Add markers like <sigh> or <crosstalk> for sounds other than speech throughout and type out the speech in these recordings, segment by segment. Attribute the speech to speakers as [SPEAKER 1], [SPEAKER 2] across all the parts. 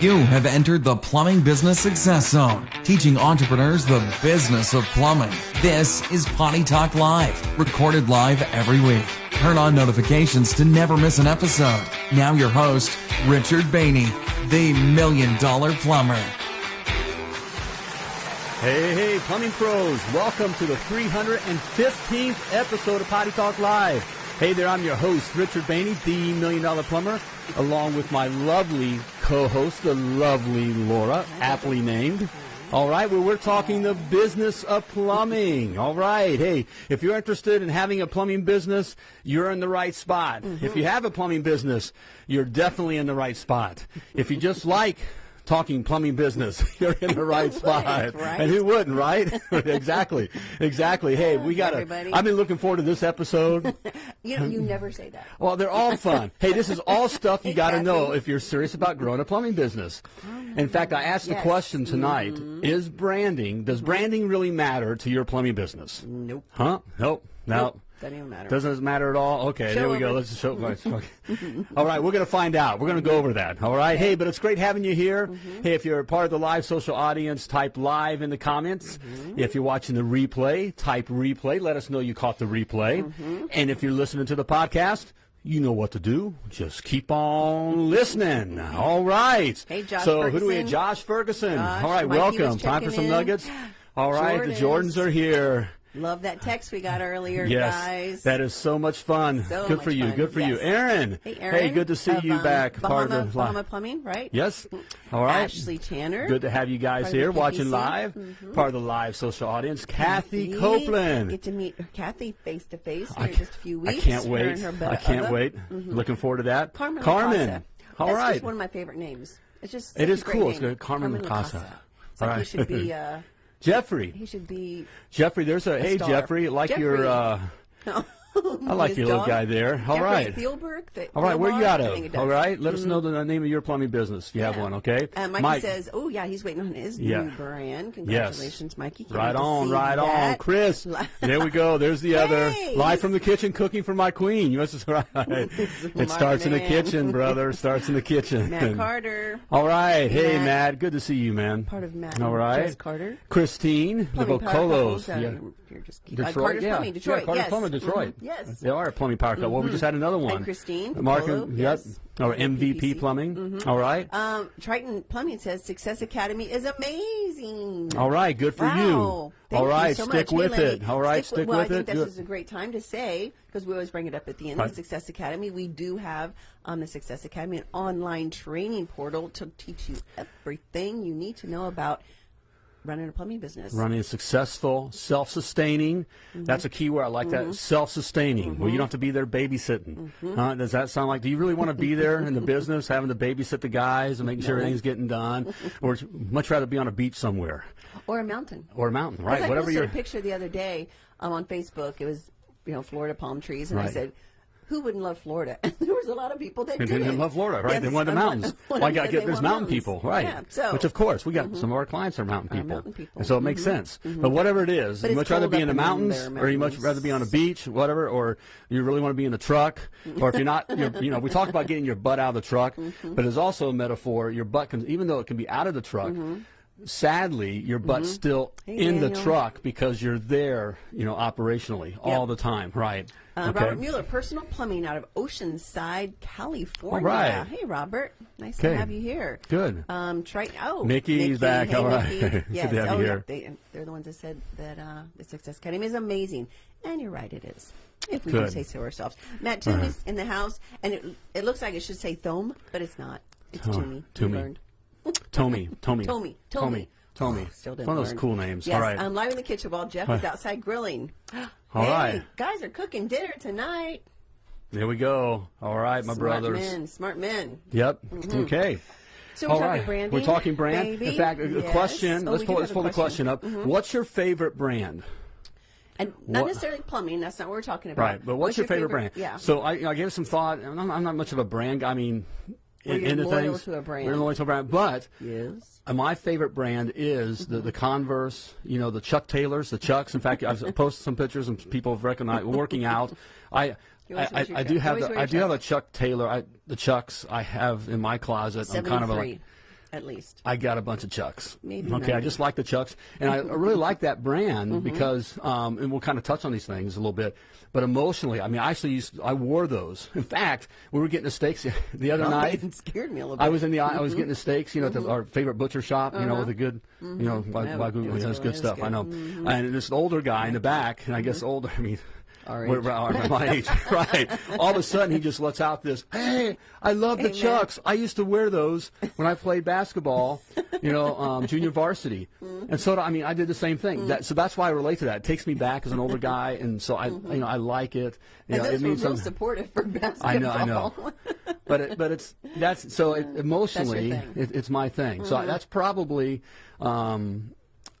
[SPEAKER 1] You have entered the Plumbing Business Success Zone, teaching entrepreneurs the business of plumbing. This is Potty Talk Live, recorded live every week. Turn on notifications to never miss an episode. Now your host, Richard Bainey, the Million Dollar Plumber.
[SPEAKER 2] Hey, hey, plumbing pros, welcome to the 315th episode of Potty Talk Live. Hey there, I'm your host, Richard Bainey, the Million Dollar Plumber, along with my lovely co-host, the lovely Laura, aptly named. All right, well, we're talking the business of plumbing. All right, hey, if you're interested in having a plumbing business, you're in the right spot. If mm-hmm. you have a plumbing business, you're definitely in the right spot. If you just like talking plumbing business, <laughs> you're in the right <laughs> spot.
[SPEAKER 3] right?
[SPEAKER 2] And who wouldn't, right? <laughs> exactly, exactly. Hey, we got to. I've been looking forward to this episode.
[SPEAKER 3] You know, you never say that.
[SPEAKER 2] Well, they're all fun. hey, this is all stuff you got to know if you're serious about growing a plumbing business. Oh, in fact, I asked the question mm-hmm. tonight: Is branding? Does branding really matter to your plumbing business?
[SPEAKER 3] Nope.
[SPEAKER 2] Huh? Nope. No.
[SPEAKER 3] Nope. Doesn't matter.
[SPEAKER 2] Doesn't matter at all. Okay, there we go. Let's show. <laughs> okay. all right, we're going to find out. We're going to go over that. All right. Hey, but it's great having you here.
[SPEAKER 3] Mm-hmm.
[SPEAKER 2] Hey, if you're part of the live social audience, type live in the comments.
[SPEAKER 3] Mm-hmm.
[SPEAKER 2] If you're watching the replay, type replay. Let us know you caught the replay.
[SPEAKER 3] Mm-hmm.
[SPEAKER 2] And if you're listening to the podcast. You know what to do. Just keep on listening. All right.
[SPEAKER 3] Hey, Josh
[SPEAKER 2] So who do we have?
[SPEAKER 3] Ferguson.
[SPEAKER 2] Josh Ferguson.
[SPEAKER 3] Josh,
[SPEAKER 2] All right,
[SPEAKER 3] Mikey
[SPEAKER 2] welcome. Time for some
[SPEAKER 3] in.
[SPEAKER 2] nuggets. All right, the
[SPEAKER 3] Jordans.
[SPEAKER 2] Jordans are here.
[SPEAKER 3] Love that text we got earlier,
[SPEAKER 2] Yes,
[SPEAKER 3] guys.
[SPEAKER 2] that is so much fun.
[SPEAKER 3] So
[SPEAKER 2] good
[SPEAKER 3] much
[SPEAKER 2] for you.
[SPEAKER 3] fun.
[SPEAKER 2] Good for you, Aaron.
[SPEAKER 3] Hey, Aaron.
[SPEAKER 2] Hey, good to see
[SPEAKER 3] of,
[SPEAKER 2] you
[SPEAKER 3] um,
[SPEAKER 2] back.
[SPEAKER 3] Bahama,
[SPEAKER 2] part of the
[SPEAKER 3] Bahama Plumbing, right?
[SPEAKER 2] Yes. All right.
[SPEAKER 3] Ashley Tanner.
[SPEAKER 2] Good to have you guys
[SPEAKER 3] Part of the
[SPEAKER 2] here watching live.
[SPEAKER 3] Mhm.
[SPEAKER 2] Part of the live social audience. Kathy
[SPEAKER 3] Kathy.
[SPEAKER 2] Copeland.
[SPEAKER 3] Get to meet Kathy face to face in just a few weeks.
[SPEAKER 2] I
[SPEAKER 3] can't
[SPEAKER 2] wait. I can't wait.
[SPEAKER 3] Mhm.
[SPEAKER 2] Looking forward to that.
[SPEAKER 3] Carmen
[SPEAKER 2] Carmen. All
[SPEAKER 3] That's
[SPEAKER 2] right.
[SPEAKER 3] just one of my favorite names. It's just
[SPEAKER 2] it is
[SPEAKER 3] such
[SPEAKER 2] is
[SPEAKER 3] a great
[SPEAKER 2] cool. It's good. Carmen Lacasa.
[SPEAKER 3] It's like
[SPEAKER 2] right.
[SPEAKER 3] should be. Uh,
[SPEAKER 2] Jeffrey.
[SPEAKER 3] he should be.
[SPEAKER 2] Jeffrey, there's a, hey
[SPEAKER 3] star.
[SPEAKER 2] Jeffrey, like your
[SPEAKER 3] Jeffrey.
[SPEAKER 2] uh <laughs> <laughs> I like your little guy there. All
[SPEAKER 3] Jeffrey
[SPEAKER 2] right.
[SPEAKER 3] Thielberg. The
[SPEAKER 2] All right, where are
[SPEAKER 3] you
[SPEAKER 2] out
[SPEAKER 3] I think it
[SPEAKER 2] of? All right, let us
[SPEAKER 3] Mhm.
[SPEAKER 2] know the name of your plumbing business if you have one, okay?
[SPEAKER 3] Uh, Mikey
[SPEAKER 2] Mike,
[SPEAKER 3] says, "Oh yeah, he's waiting on his
[SPEAKER 2] Yeah.
[SPEAKER 3] new brand. Congratulations, Mikey! Can't
[SPEAKER 2] Right on, right on. Chris, <laughs> there we go. There's the other. Live from the kitchen, cooking for my queen. You <laughs> must right. it starts in the kitchen, brother. Starts in the kitchen.
[SPEAKER 3] Matt Carter,
[SPEAKER 2] All right. Hey,
[SPEAKER 3] Matt.
[SPEAKER 2] Matt. Good to see you, man.
[SPEAKER 3] part of Matt.
[SPEAKER 2] All right.
[SPEAKER 3] Carter.
[SPEAKER 2] Christine, the
[SPEAKER 3] Plumbing
[SPEAKER 2] Vocolos.
[SPEAKER 3] Uh, you're- just uh,
[SPEAKER 2] Detroit,
[SPEAKER 3] Carter's
[SPEAKER 2] yeah.
[SPEAKER 3] Plumbing, Detroit.
[SPEAKER 2] Yeah, Carter's
[SPEAKER 3] yes.
[SPEAKER 2] Plumbing, Detroit.
[SPEAKER 3] Mhm. Yes.
[SPEAKER 2] They are a plumbing power couple. Well, we just had another one.
[SPEAKER 3] And Christine
[SPEAKER 2] Mark,
[SPEAKER 3] Polo,
[SPEAKER 2] yep.
[SPEAKER 3] yes.
[SPEAKER 2] Or MVP
[SPEAKER 3] PPC.
[SPEAKER 2] Plumbing.
[SPEAKER 3] Mhm.
[SPEAKER 2] All right.
[SPEAKER 3] Um, Triton Plumbing says Success Academy is amazing.
[SPEAKER 2] All right. Good for
[SPEAKER 3] Wow.
[SPEAKER 2] you.
[SPEAKER 3] Thank
[SPEAKER 2] All
[SPEAKER 3] you so
[SPEAKER 2] stick
[SPEAKER 3] much.
[SPEAKER 2] With
[SPEAKER 3] Lenny,
[SPEAKER 2] it. All right. Stick
[SPEAKER 3] well,
[SPEAKER 2] with
[SPEAKER 3] I think
[SPEAKER 2] it.
[SPEAKER 3] this is a great time to say because we always bring it up at the end.
[SPEAKER 2] Right.
[SPEAKER 3] The Success Academy, we do have um, the Success Academy, an online training portal to teach you everything you need to know about running a plumbing business.
[SPEAKER 2] running a successful, self-sustaining.
[SPEAKER 3] Mm-hmm.
[SPEAKER 2] That's a key word. I like that. Self-sustaining. Where you don't have to be there babysitting.
[SPEAKER 3] Mm-hmm.
[SPEAKER 2] Does that sound like? Do you really want to be there in the <laughs> business, having to babysit the guys and making sure everything's getting done, <laughs> or much rather be on a beach somewhere
[SPEAKER 3] Or a mountain.
[SPEAKER 2] or a mountain, right?
[SPEAKER 3] I
[SPEAKER 2] Whatever
[SPEAKER 3] posted
[SPEAKER 2] you're.
[SPEAKER 3] a picture the other day um, on Facebook. It was, you know, Florida palm trees, and I said, "Who wouldn't love Florida?" <laughs> There was a lot of people that didn't.
[SPEAKER 2] didn't love Florida, right? They wanted the mountains.
[SPEAKER 3] I
[SPEAKER 2] Well, got get there's mountain
[SPEAKER 3] mountains.
[SPEAKER 2] people, right?
[SPEAKER 3] Yeah, so
[SPEAKER 2] Which of course we got some of our clients are mountain people,
[SPEAKER 3] mountain people.
[SPEAKER 2] and so it makes
[SPEAKER 3] Mhm.
[SPEAKER 2] sense. But whatever it is, you much rather be in the
[SPEAKER 3] in
[SPEAKER 2] mountains, or you much rather be on a beach, whatever, or you really want to be in the truck, or if you're not, <laughs> you're, you know, we talk about getting your butt out of the truck,
[SPEAKER 3] Mm-hmm.
[SPEAKER 2] but it's also a metaphor. Your butt can, even though it can be out of the truck. Sadly, your butt's still
[SPEAKER 3] Mm-hmm. Hey,
[SPEAKER 2] in the truck because you're there, you know, operationally all the time, right?
[SPEAKER 3] Uh, Robert Mueller, personal plumbing out of Oceanside, California.
[SPEAKER 2] All right.
[SPEAKER 3] Hey, Robert. Nice
[SPEAKER 2] Okay.
[SPEAKER 3] to have you here.
[SPEAKER 2] Good.
[SPEAKER 3] Um, try, oh,
[SPEAKER 2] Mickey's
[SPEAKER 3] Mickey.
[SPEAKER 2] back.
[SPEAKER 3] Hey,
[SPEAKER 2] All right. <laughs> Good
[SPEAKER 3] Yes.
[SPEAKER 2] to have
[SPEAKER 3] oh,
[SPEAKER 2] you
[SPEAKER 3] yeah.
[SPEAKER 2] here.
[SPEAKER 3] They, they're the ones that said that uh, the Success Academy is amazing. And you're right, it is. If we
[SPEAKER 2] Good.
[SPEAKER 3] do say so ourselves. Matt Toomey's in the house, and it, it looks like it should say Thome, but it's not. It's
[SPEAKER 2] Oh,
[SPEAKER 3] Toomey.
[SPEAKER 2] Toomey. Tommy, Tommy,
[SPEAKER 3] Tommy,
[SPEAKER 2] Tommy,
[SPEAKER 3] Tommy.
[SPEAKER 2] Tommy.
[SPEAKER 3] Still didn't
[SPEAKER 2] One of those
[SPEAKER 3] learn.
[SPEAKER 2] cool names.
[SPEAKER 3] Yes,
[SPEAKER 2] All right.
[SPEAKER 3] I'm live in the kitchen while Jeff is outside grilling. <gasps>
[SPEAKER 2] All
[SPEAKER 3] hey,
[SPEAKER 2] right.
[SPEAKER 3] guys are cooking dinner tonight.
[SPEAKER 2] There we go. All right, my
[SPEAKER 3] smart
[SPEAKER 2] brothers.
[SPEAKER 3] men, smart men.
[SPEAKER 2] Yep. Okay.
[SPEAKER 3] So we're
[SPEAKER 2] All
[SPEAKER 3] talking
[SPEAKER 2] right.
[SPEAKER 3] branding.
[SPEAKER 2] We're talking brand.
[SPEAKER 3] baby.
[SPEAKER 2] In fact, a
[SPEAKER 3] Yes.
[SPEAKER 2] question.
[SPEAKER 3] Oh,
[SPEAKER 2] let's pull, let's pull the question up.
[SPEAKER 3] Mhm.
[SPEAKER 2] What's your favorite brand?
[SPEAKER 3] And not
[SPEAKER 2] What-
[SPEAKER 3] necessarily plumbing. That's not what we're talking about.
[SPEAKER 2] Right. But what's, your, favorite, brand?
[SPEAKER 3] Yeah.
[SPEAKER 2] So I, I gave some thought. I'm, I'm not much of a brand. Guy. I mean,
[SPEAKER 3] You're
[SPEAKER 2] into things.
[SPEAKER 3] to a brand.
[SPEAKER 2] We're loyal to a brand. But
[SPEAKER 3] yes.
[SPEAKER 2] Uh, My favorite brand is the, the Converse, you know, the Chuck Taylors, the Chucks. In fact, I've posted some pictures and people have recognized working out. I I, I, I do have the, I do have a
[SPEAKER 3] Chuck.
[SPEAKER 2] Taylor. I, the Chucks I have in my closet. I'm kind of a,
[SPEAKER 3] 73. At least.
[SPEAKER 2] I got a bunch of Chucks.
[SPEAKER 3] Maybe
[SPEAKER 2] Okay, I just like the Chucks, and I I really like that brand
[SPEAKER 3] Mm-hmm.
[SPEAKER 2] because, um, and we'll kind of touch on these things a little bit. But emotionally, I mean, I actually used, I wore those. In fact, we were getting the steaks <laughs> the other
[SPEAKER 3] Oh,
[SPEAKER 2] night. <laughs>
[SPEAKER 3] it scared me a little bit.
[SPEAKER 2] I was in the, I
[SPEAKER 3] Mm-hmm.
[SPEAKER 2] was getting the steaks, you know, at the, our favorite butcher shop, you know, with a good, you know,
[SPEAKER 3] Uh-huh. Yeah,
[SPEAKER 2] Wagyu, know, it's
[SPEAKER 3] good.
[SPEAKER 2] good
[SPEAKER 3] It was
[SPEAKER 2] stuff. I
[SPEAKER 3] good. Mm-hmm.
[SPEAKER 2] know. And this older guy in the back, and I guess older, <laughs> I mean,
[SPEAKER 3] Our age.
[SPEAKER 2] we're- my age, <laughs> <laughs> right? All of a sudden, he just lets out this, "Hey, I love the
[SPEAKER 3] Amen.
[SPEAKER 2] Chucks. I used to wear those when I played basketball, you know, um, junior varsity."
[SPEAKER 3] Mm-hmm.
[SPEAKER 2] And so, I mean, I did the same thing. That, so that's why I relate to that. It takes me back as an older guy, and so I, you know, I like it. You
[SPEAKER 3] Mm-hmm. and
[SPEAKER 2] know,
[SPEAKER 3] those
[SPEAKER 2] it means
[SPEAKER 3] were real
[SPEAKER 2] some-
[SPEAKER 3] supportive for basketball.
[SPEAKER 2] I know, I know. <laughs> but it, but it's that's so it, emotionally.
[SPEAKER 3] Mm-hmm.
[SPEAKER 2] it, it's my thing. So that's probably. Um,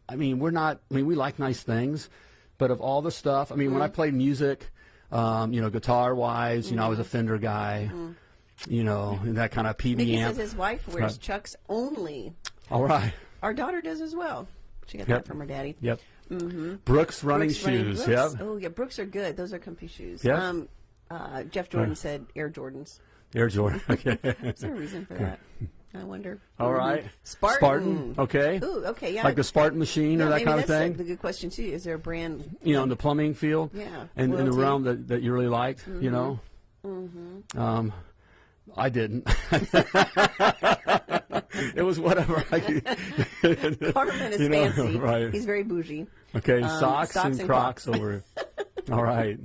[SPEAKER 2] I mean, we're not. I mean, we like nice things, but of all the stuff, I mean,
[SPEAKER 3] Mm-hmm.
[SPEAKER 2] when I played music, um, you know, guitar wise, you know, I
[SPEAKER 3] Mm-hmm.
[SPEAKER 2] was a Fender guy. You know, and that kind of PB
[SPEAKER 3] Mickey
[SPEAKER 2] amp.
[SPEAKER 3] says his wife wears
[SPEAKER 2] Right.
[SPEAKER 3] Chucks only.
[SPEAKER 2] All right.
[SPEAKER 3] Our daughter does as well. She got
[SPEAKER 2] Yep.
[SPEAKER 3] that from her daddy.
[SPEAKER 2] Yep. Brooks running
[SPEAKER 3] Brooks running-
[SPEAKER 2] shoes.
[SPEAKER 3] Brooks-
[SPEAKER 2] Yep.
[SPEAKER 3] Oh yeah, Brooks are good. Those are comfy shoes.
[SPEAKER 2] Yep.
[SPEAKER 3] Um, uh, Jeff Jordan said Air Jordans.
[SPEAKER 2] Air Jordan. <laughs> Okay. <laughs>
[SPEAKER 3] Is there a reason for that? I wonder.
[SPEAKER 2] All right.
[SPEAKER 3] Spartan.
[SPEAKER 2] Spartan. Okay.
[SPEAKER 3] Ooh, okay, yeah.
[SPEAKER 2] Like the Spartan machine
[SPEAKER 3] Yeah,
[SPEAKER 2] or that kind of
[SPEAKER 3] that's
[SPEAKER 2] thing.
[SPEAKER 3] A, the good question too. Is there a brand?
[SPEAKER 2] you know, in the plumbing field,
[SPEAKER 3] Yeah,
[SPEAKER 2] and in the realm that, that you really liked, you know.
[SPEAKER 3] Mm-hmm.
[SPEAKER 2] Um, I didn't. <laughs> it was whatever. I. <laughs> <laughs>
[SPEAKER 3] Carmen is
[SPEAKER 2] You know,
[SPEAKER 3] fancy.
[SPEAKER 2] right.
[SPEAKER 3] He's very bougie.
[SPEAKER 2] Okay,
[SPEAKER 3] Um,
[SPEAKER 2] socks,
[SPEAKER 3] socks
[SPEAKER 2] and,
[SPEAKER 3] and
[SPEAKER 2] Crocs
[SPEAKER 3] Crocs.
[SPEAKER 2] over. All right.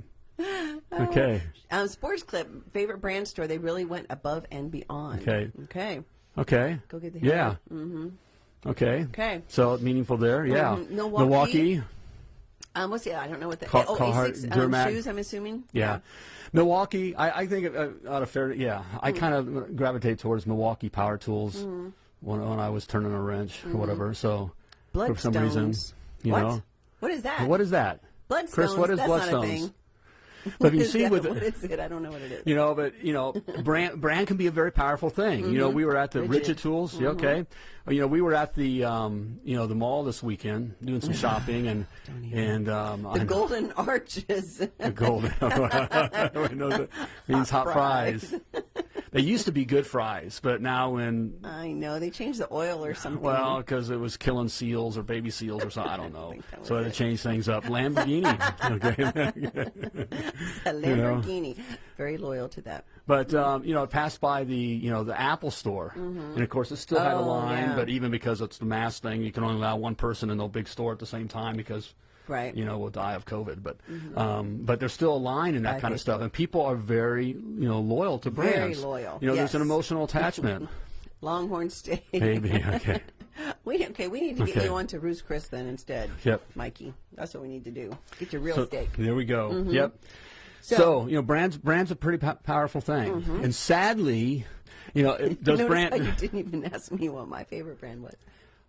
[SPEAKER 2] Okay.
[SPEAKER 3] Um, Sports Clip, favorite brand store. They really went above and beyond.
[SPEAKER 2] Okay.
[SPEAKER 3] Okay.
[SPEAKER 2] Okay.
[SPEAKER 3] Go get the
[SPEAKER 2] Yeah.
[SPEAKER 3] hammer.
[SPEAKER 2] Okay.
[SPEAKER 3] Okay.
[SPEAKER 2] So meaningful there. Yeah.
[SPEAKER 3] Mhm. Milwaukee.
[SPEAKER 2] Milwaukee.
[SPEAKER 3] Um, what's the? I don't know what the.
[SPEAKER 2] Car-
[SPEAKER 3] oh,
[SPEAKER 2] Carhartt,
[SPEAKER 3] Asics, um, shoes. I'm assuming.
[SPEAKER 2] Yeah. Milwaukee, I, I think uh, out of fair, yeah, I
[SPEAKER 3] Mm.
[SPEAKER 2] kind of gravitate towards Milwaukee Power Tools
[SPEAKER 3] Mm-hmm.
[SPEAKER 2] when, when I was turning a wrench or whatever. So
[SPEAKER 3] Blundstones.
[SPEAKER 2] for some reason, you
[SPEAKER 3] what?
[SPEAKER 2] know,
[SPEAKER 3] What is that?
[SPEAKER 2] what is that?
[SPEAKER 3] Blundstones.
[SPEAKER 2] Chris, what is
[SPEAKER 3] That's Blundstones? <laughs>
[SPEAKER 2] But you
[SPEAKER 3] What is
[SPEAKER 2] see
[SPEAKER 3] that?
[SPEAKER 2] with
[SPEAKER 3] what is it? I don't know what it is.
[SPEAKER 2] you know, but you know, brand brand can be a very powerful thing. You know, we were at the Ridgid,
[SPEAKER 3] Mm-hmm. Ridgid. Mm-hmm.
[SPEAKER 2] Okay. You know, we were at the um, you know the mall this weekend doing some shopping and <laughs> and um, I
[SPEAKER 3] the Golden Arches.
[SPEAKER 2] the golden <laughs> Everyone knows it means hot,
[SPEAKER 3] Hot
[SPEAKER 2] fries.
[SPEAKER 3] fries.
[SPEAKER 2] They used to be good fries, but now when
[SPEAKER 3] I know they changed the oil or something.
[SPEAKER 2] well, because it was killing seals or baby seals or something, I don't know. <laughs>
[SPEAKER 3] that
[SPEAKER 2] so they changed things up. Lamborghini, <laughs> okay. <laughs>
[SPEAKER 3] Lamborghini. Very loyal to that.
[SPEAKER 2] But um, you know, it passed by the you know the Apple store, and of course it still had a
[SPEAKER 3] Oh,
[SPEAKER 2] line.
[SPEAKER 3] yeah.
[SPEAKER 2] But even because it's the mass thing, you can only allow one person in the big store at the same time because
[SPEAKER 3] Right.
[SPEAKER 2] you know we'll die of COVID. But mm-hmm. um, but there's still a line in that
[SPEAKER 3] I
[SPEAKER 2] kind of stuff, and people are very you know loyal to brands.
[SPEAKER 3] Very
[SPEAKER 2] brands.
[SPEAKER 3] loyal,
[SPEAKER 2] You know, there's an emotional attachment. <laughs>
[SPEAKER 3] Longhorn steak.
[SPEAKER 2] Maybe okay. <laughs>
[SPEAKER 3] we okay. We need to get
[SPEAKER 2] Okay.
[SPEAKER 3] you on to Ruth's Chris then instead.
[SPEAKER 2] Yep.
[SPEAKER 3] Mikey. That's what we need to do. Get your real
[SPEAKER 2] So,
[SPEAKER 3] steak.
[SPEAKER 2] There we go. Mm-hmm. Yep. So,
[SPEAKER 3] So-
[SPEAKER 2] you know, brands brands a pretty po- powerful thing, mm-hmm. and sadly, you know, those <laughs>
[SPEAKER 3] Notice
[SPEAKER 2] brand.
[SPEAKER 3] how you didn't even ask me what my favorite brand was.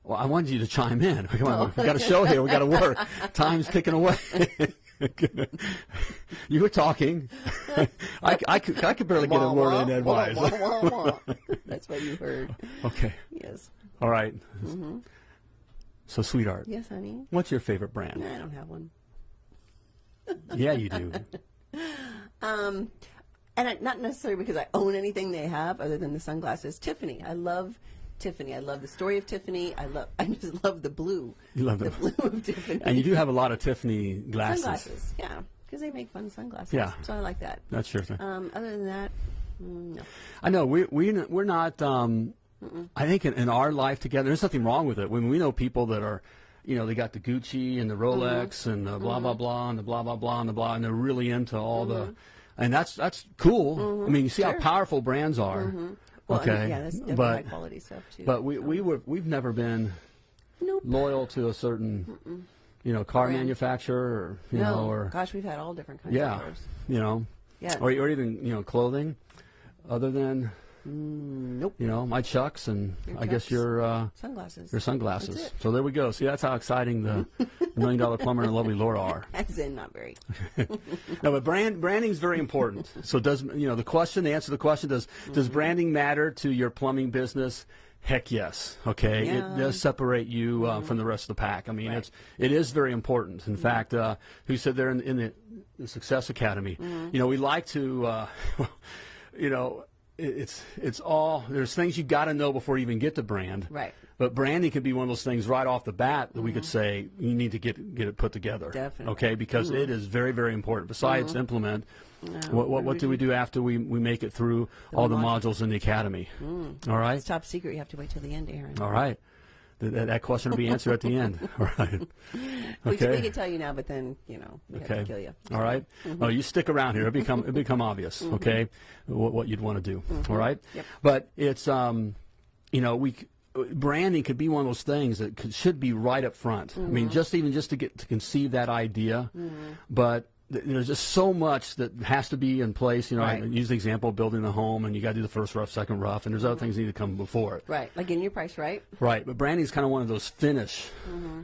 [SPEAKER 2] Well, I wanted you to chime in. <laughs> Come on,
[SPEAKER 3] Oh.
[SPEAKER 2] we got a show here. We've got to work. Time's ticking away. <laughs> you were talking. <laughs> I, I, could, I could barely get a word
[SPEAKER 3] wah,
[SPEAKER 2] in edgewise.
[SPEAKER 3] wah. That's what you heard.
[SPEAKER 2] okay.
[SPEAKER 3] Yes.
[SPEAKER 2] All right.
[SPEAKER 3] Mm-hmm.
[SPEAKER 2] So, sweetheart,
[SPEAKER 3] Yes, honey.
[SPEAKER 2] what's your favorite brand?
[SPEAKER 3] I don't have one.
[SPEAKER 2] Yeah, you do.
[SPEAKER 3] Um, and I, not necessarily because I own anything they have other than the sunglasses. Tiffany, I love Tiffany. I love the story of Tiffany. I love. <laughs> I just love the blue.
[SPEAKER 2] You love
[SPEAKER 3] the
[SPEAKER 2] them.
[SPEAKER 3] blue of Tiffany.
[SPEAKER 2] And you do have a lot of Tiffany glasses.
[SPEAKER 3] sunglasses. Yeah, because they make fun sunglasses.
[SPEAKER 2] Yeah.
[SPEAKER 3] So I like that.
[SPEAKER 2] That's your thing.
[SPEAKER 3] Um, other than that, no.
[SPEAKER 2] I know we we we're not. Um, I think in, in our life together, there's nothing wrong with it. When we know people that are, you know, they got the Gucci and the Rolex mm-hmm. and the blah blah mm-hmm. blah and the blah blah blah and the blah, and they're really into all the, mm-hmm. and that's that's cool. I mean, you see how powerful brands are.
[SPEAKER 3] Well,
[SPEAKER 2] okay,
[SPEAKER 3] yeah, that's definitely
[SPEAKER 2] but
[SPEAKER 3] high quality stuff too.
[SPEAKER 2] but we we were we've never been
[SPEAKER 3] nope.
[SPEAKER 2] loyal to a certain, you know, car
[SPEAKER 3] Brand.
[SPEAKER 2] manufacturer or you
[SPEAKER 3] no,
[SPEAKER 2] know or
[SPEAKER 3] gosh, we've had all different kinds
[SPEAKER 2] yeah,
[SPEAKER 3] of cars.
[SPEAKER 2] you know,
[SPEAKER 3] Yeah.
[SPEAKER 2] or or even you know clothing, other than
[SPEAKER 3] Nope.
[SPEAKER 2] you know my Chucks and
[SPEAKER 3] Your
[SPEAKER 2] I guess your. Uh,
[SPEAKER 3] Sunglasses.
[SPEAKER 2] Your sunglasses. So there we go. See, that's how exciting the <laughs> million dollar plumber and lovely Laura are. <laughs>
[SPEAKER 3] As in, not very. <laughs>
[SPEAKER 2] No, but brand branding is very important. So does you know the question? The answer to the question does does branding matter to your plumbing business? Heck yes. Okay,
[SPEAKER 3] Yeah.
[SPEAKER 2] it does separate you uh, from the rest of the pack. I mean, it's it is very important. In fact, uh, who said there in, in the, the Success Academy? You know, we like to, uh, you know. It- it's it's all there's things you got to know before you even get to brand.
[SPEAKER 3] Right.
[SPEAKER 2] But branding could be one of those things right off the bat that we could mm-hmm. say you need to get get it put together.
[SPEAKER 3] Definitely.
[SPEAKER 2] Okay, because it mm-hmm. is very very important. Besides mm-hmm. implement, what what, what do we do after we, we make it through all the modules in the academy? Mm. All right.
[SPEAKER 3] It's top secret. You have to wait till the end, Aaron.
[SPEAKER 2] All right. Th- That, that question will be answered at the end. <laughs> All right.
[SPEAKER 3] We, can, we
[SPEAKER 2] Okay.
[SPEAKER 3] can tell you now, but then you know we have to kill you.
[SPEAKER 2] All right. Oh, you stick around here. It become it become obvious. Mm-hmm. Okay, what, what you'd want to do. Mm-hmm. All right.
[SPEAKER 3] Yep.
[SPEAKER 2] But it's um, you know, we branding could be one of those things that could, should be right up front. I mean, just even just to get to conceive that idea, but. Th- There's just so much that has to be in place. You know, I use the example of building a home, and you got to do the first rough, second rough, and there's other things that need to come before it.
[SPEAKER 3] Right, like getting your price right.
[SPEAKER 2] Right, but branding is kind of one of those finish,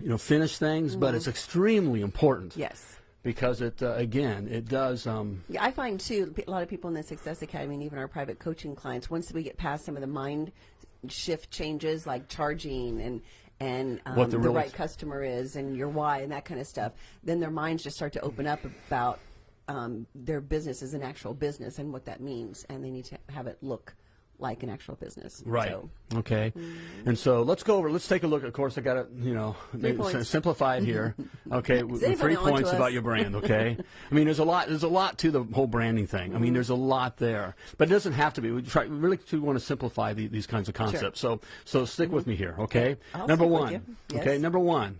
[SPEAKER 2] you know, finish things, but it's extremely important
[SPEAKER 3] Yes.
[SPEAKER 2] because it uh, again it does um,
[SPEAKER 3] Yeah, I find too a lot of people in the Success Academy and even our private coaching clients, once we get past some of the mind shift changes like charging and and um,
[SPEAKER 2] What the
[SPEAKER 3] the,
[SPEAKER 2] real-
[SPEAKER 3] right customer is and your why and that kind of stuff, then their minds just start to open up about um, their business as an actual business and what that means, and they need to have it look like an actual business.
[SPEAKER 2] right.
[SPEAKER 3] So,
[SPEAKER 2] Okay, mm-hmm. and so let's go over. Let's take a look. Of course, I got to you know
[SPEAKER 3] Three
[SPEAKER 2] s-
[SPEAKER 3] points.
[SPEAKER 2] simplify it here. <laughs> Okay, three points about your brand. Okay, I mean there's a lot. There's a lot to the whole branding thing. I mean mm-hmm. there's a lot there, but it doesn't have to be. We try we really do want to simplify the, these kinds of concepts. So so stick with me here. Okay,
[SPEAKER 3] I'll
[SPEAKER 2] number one.
[SPEAKER 3] Yes.
[SPEAKER 2] Okay, number one.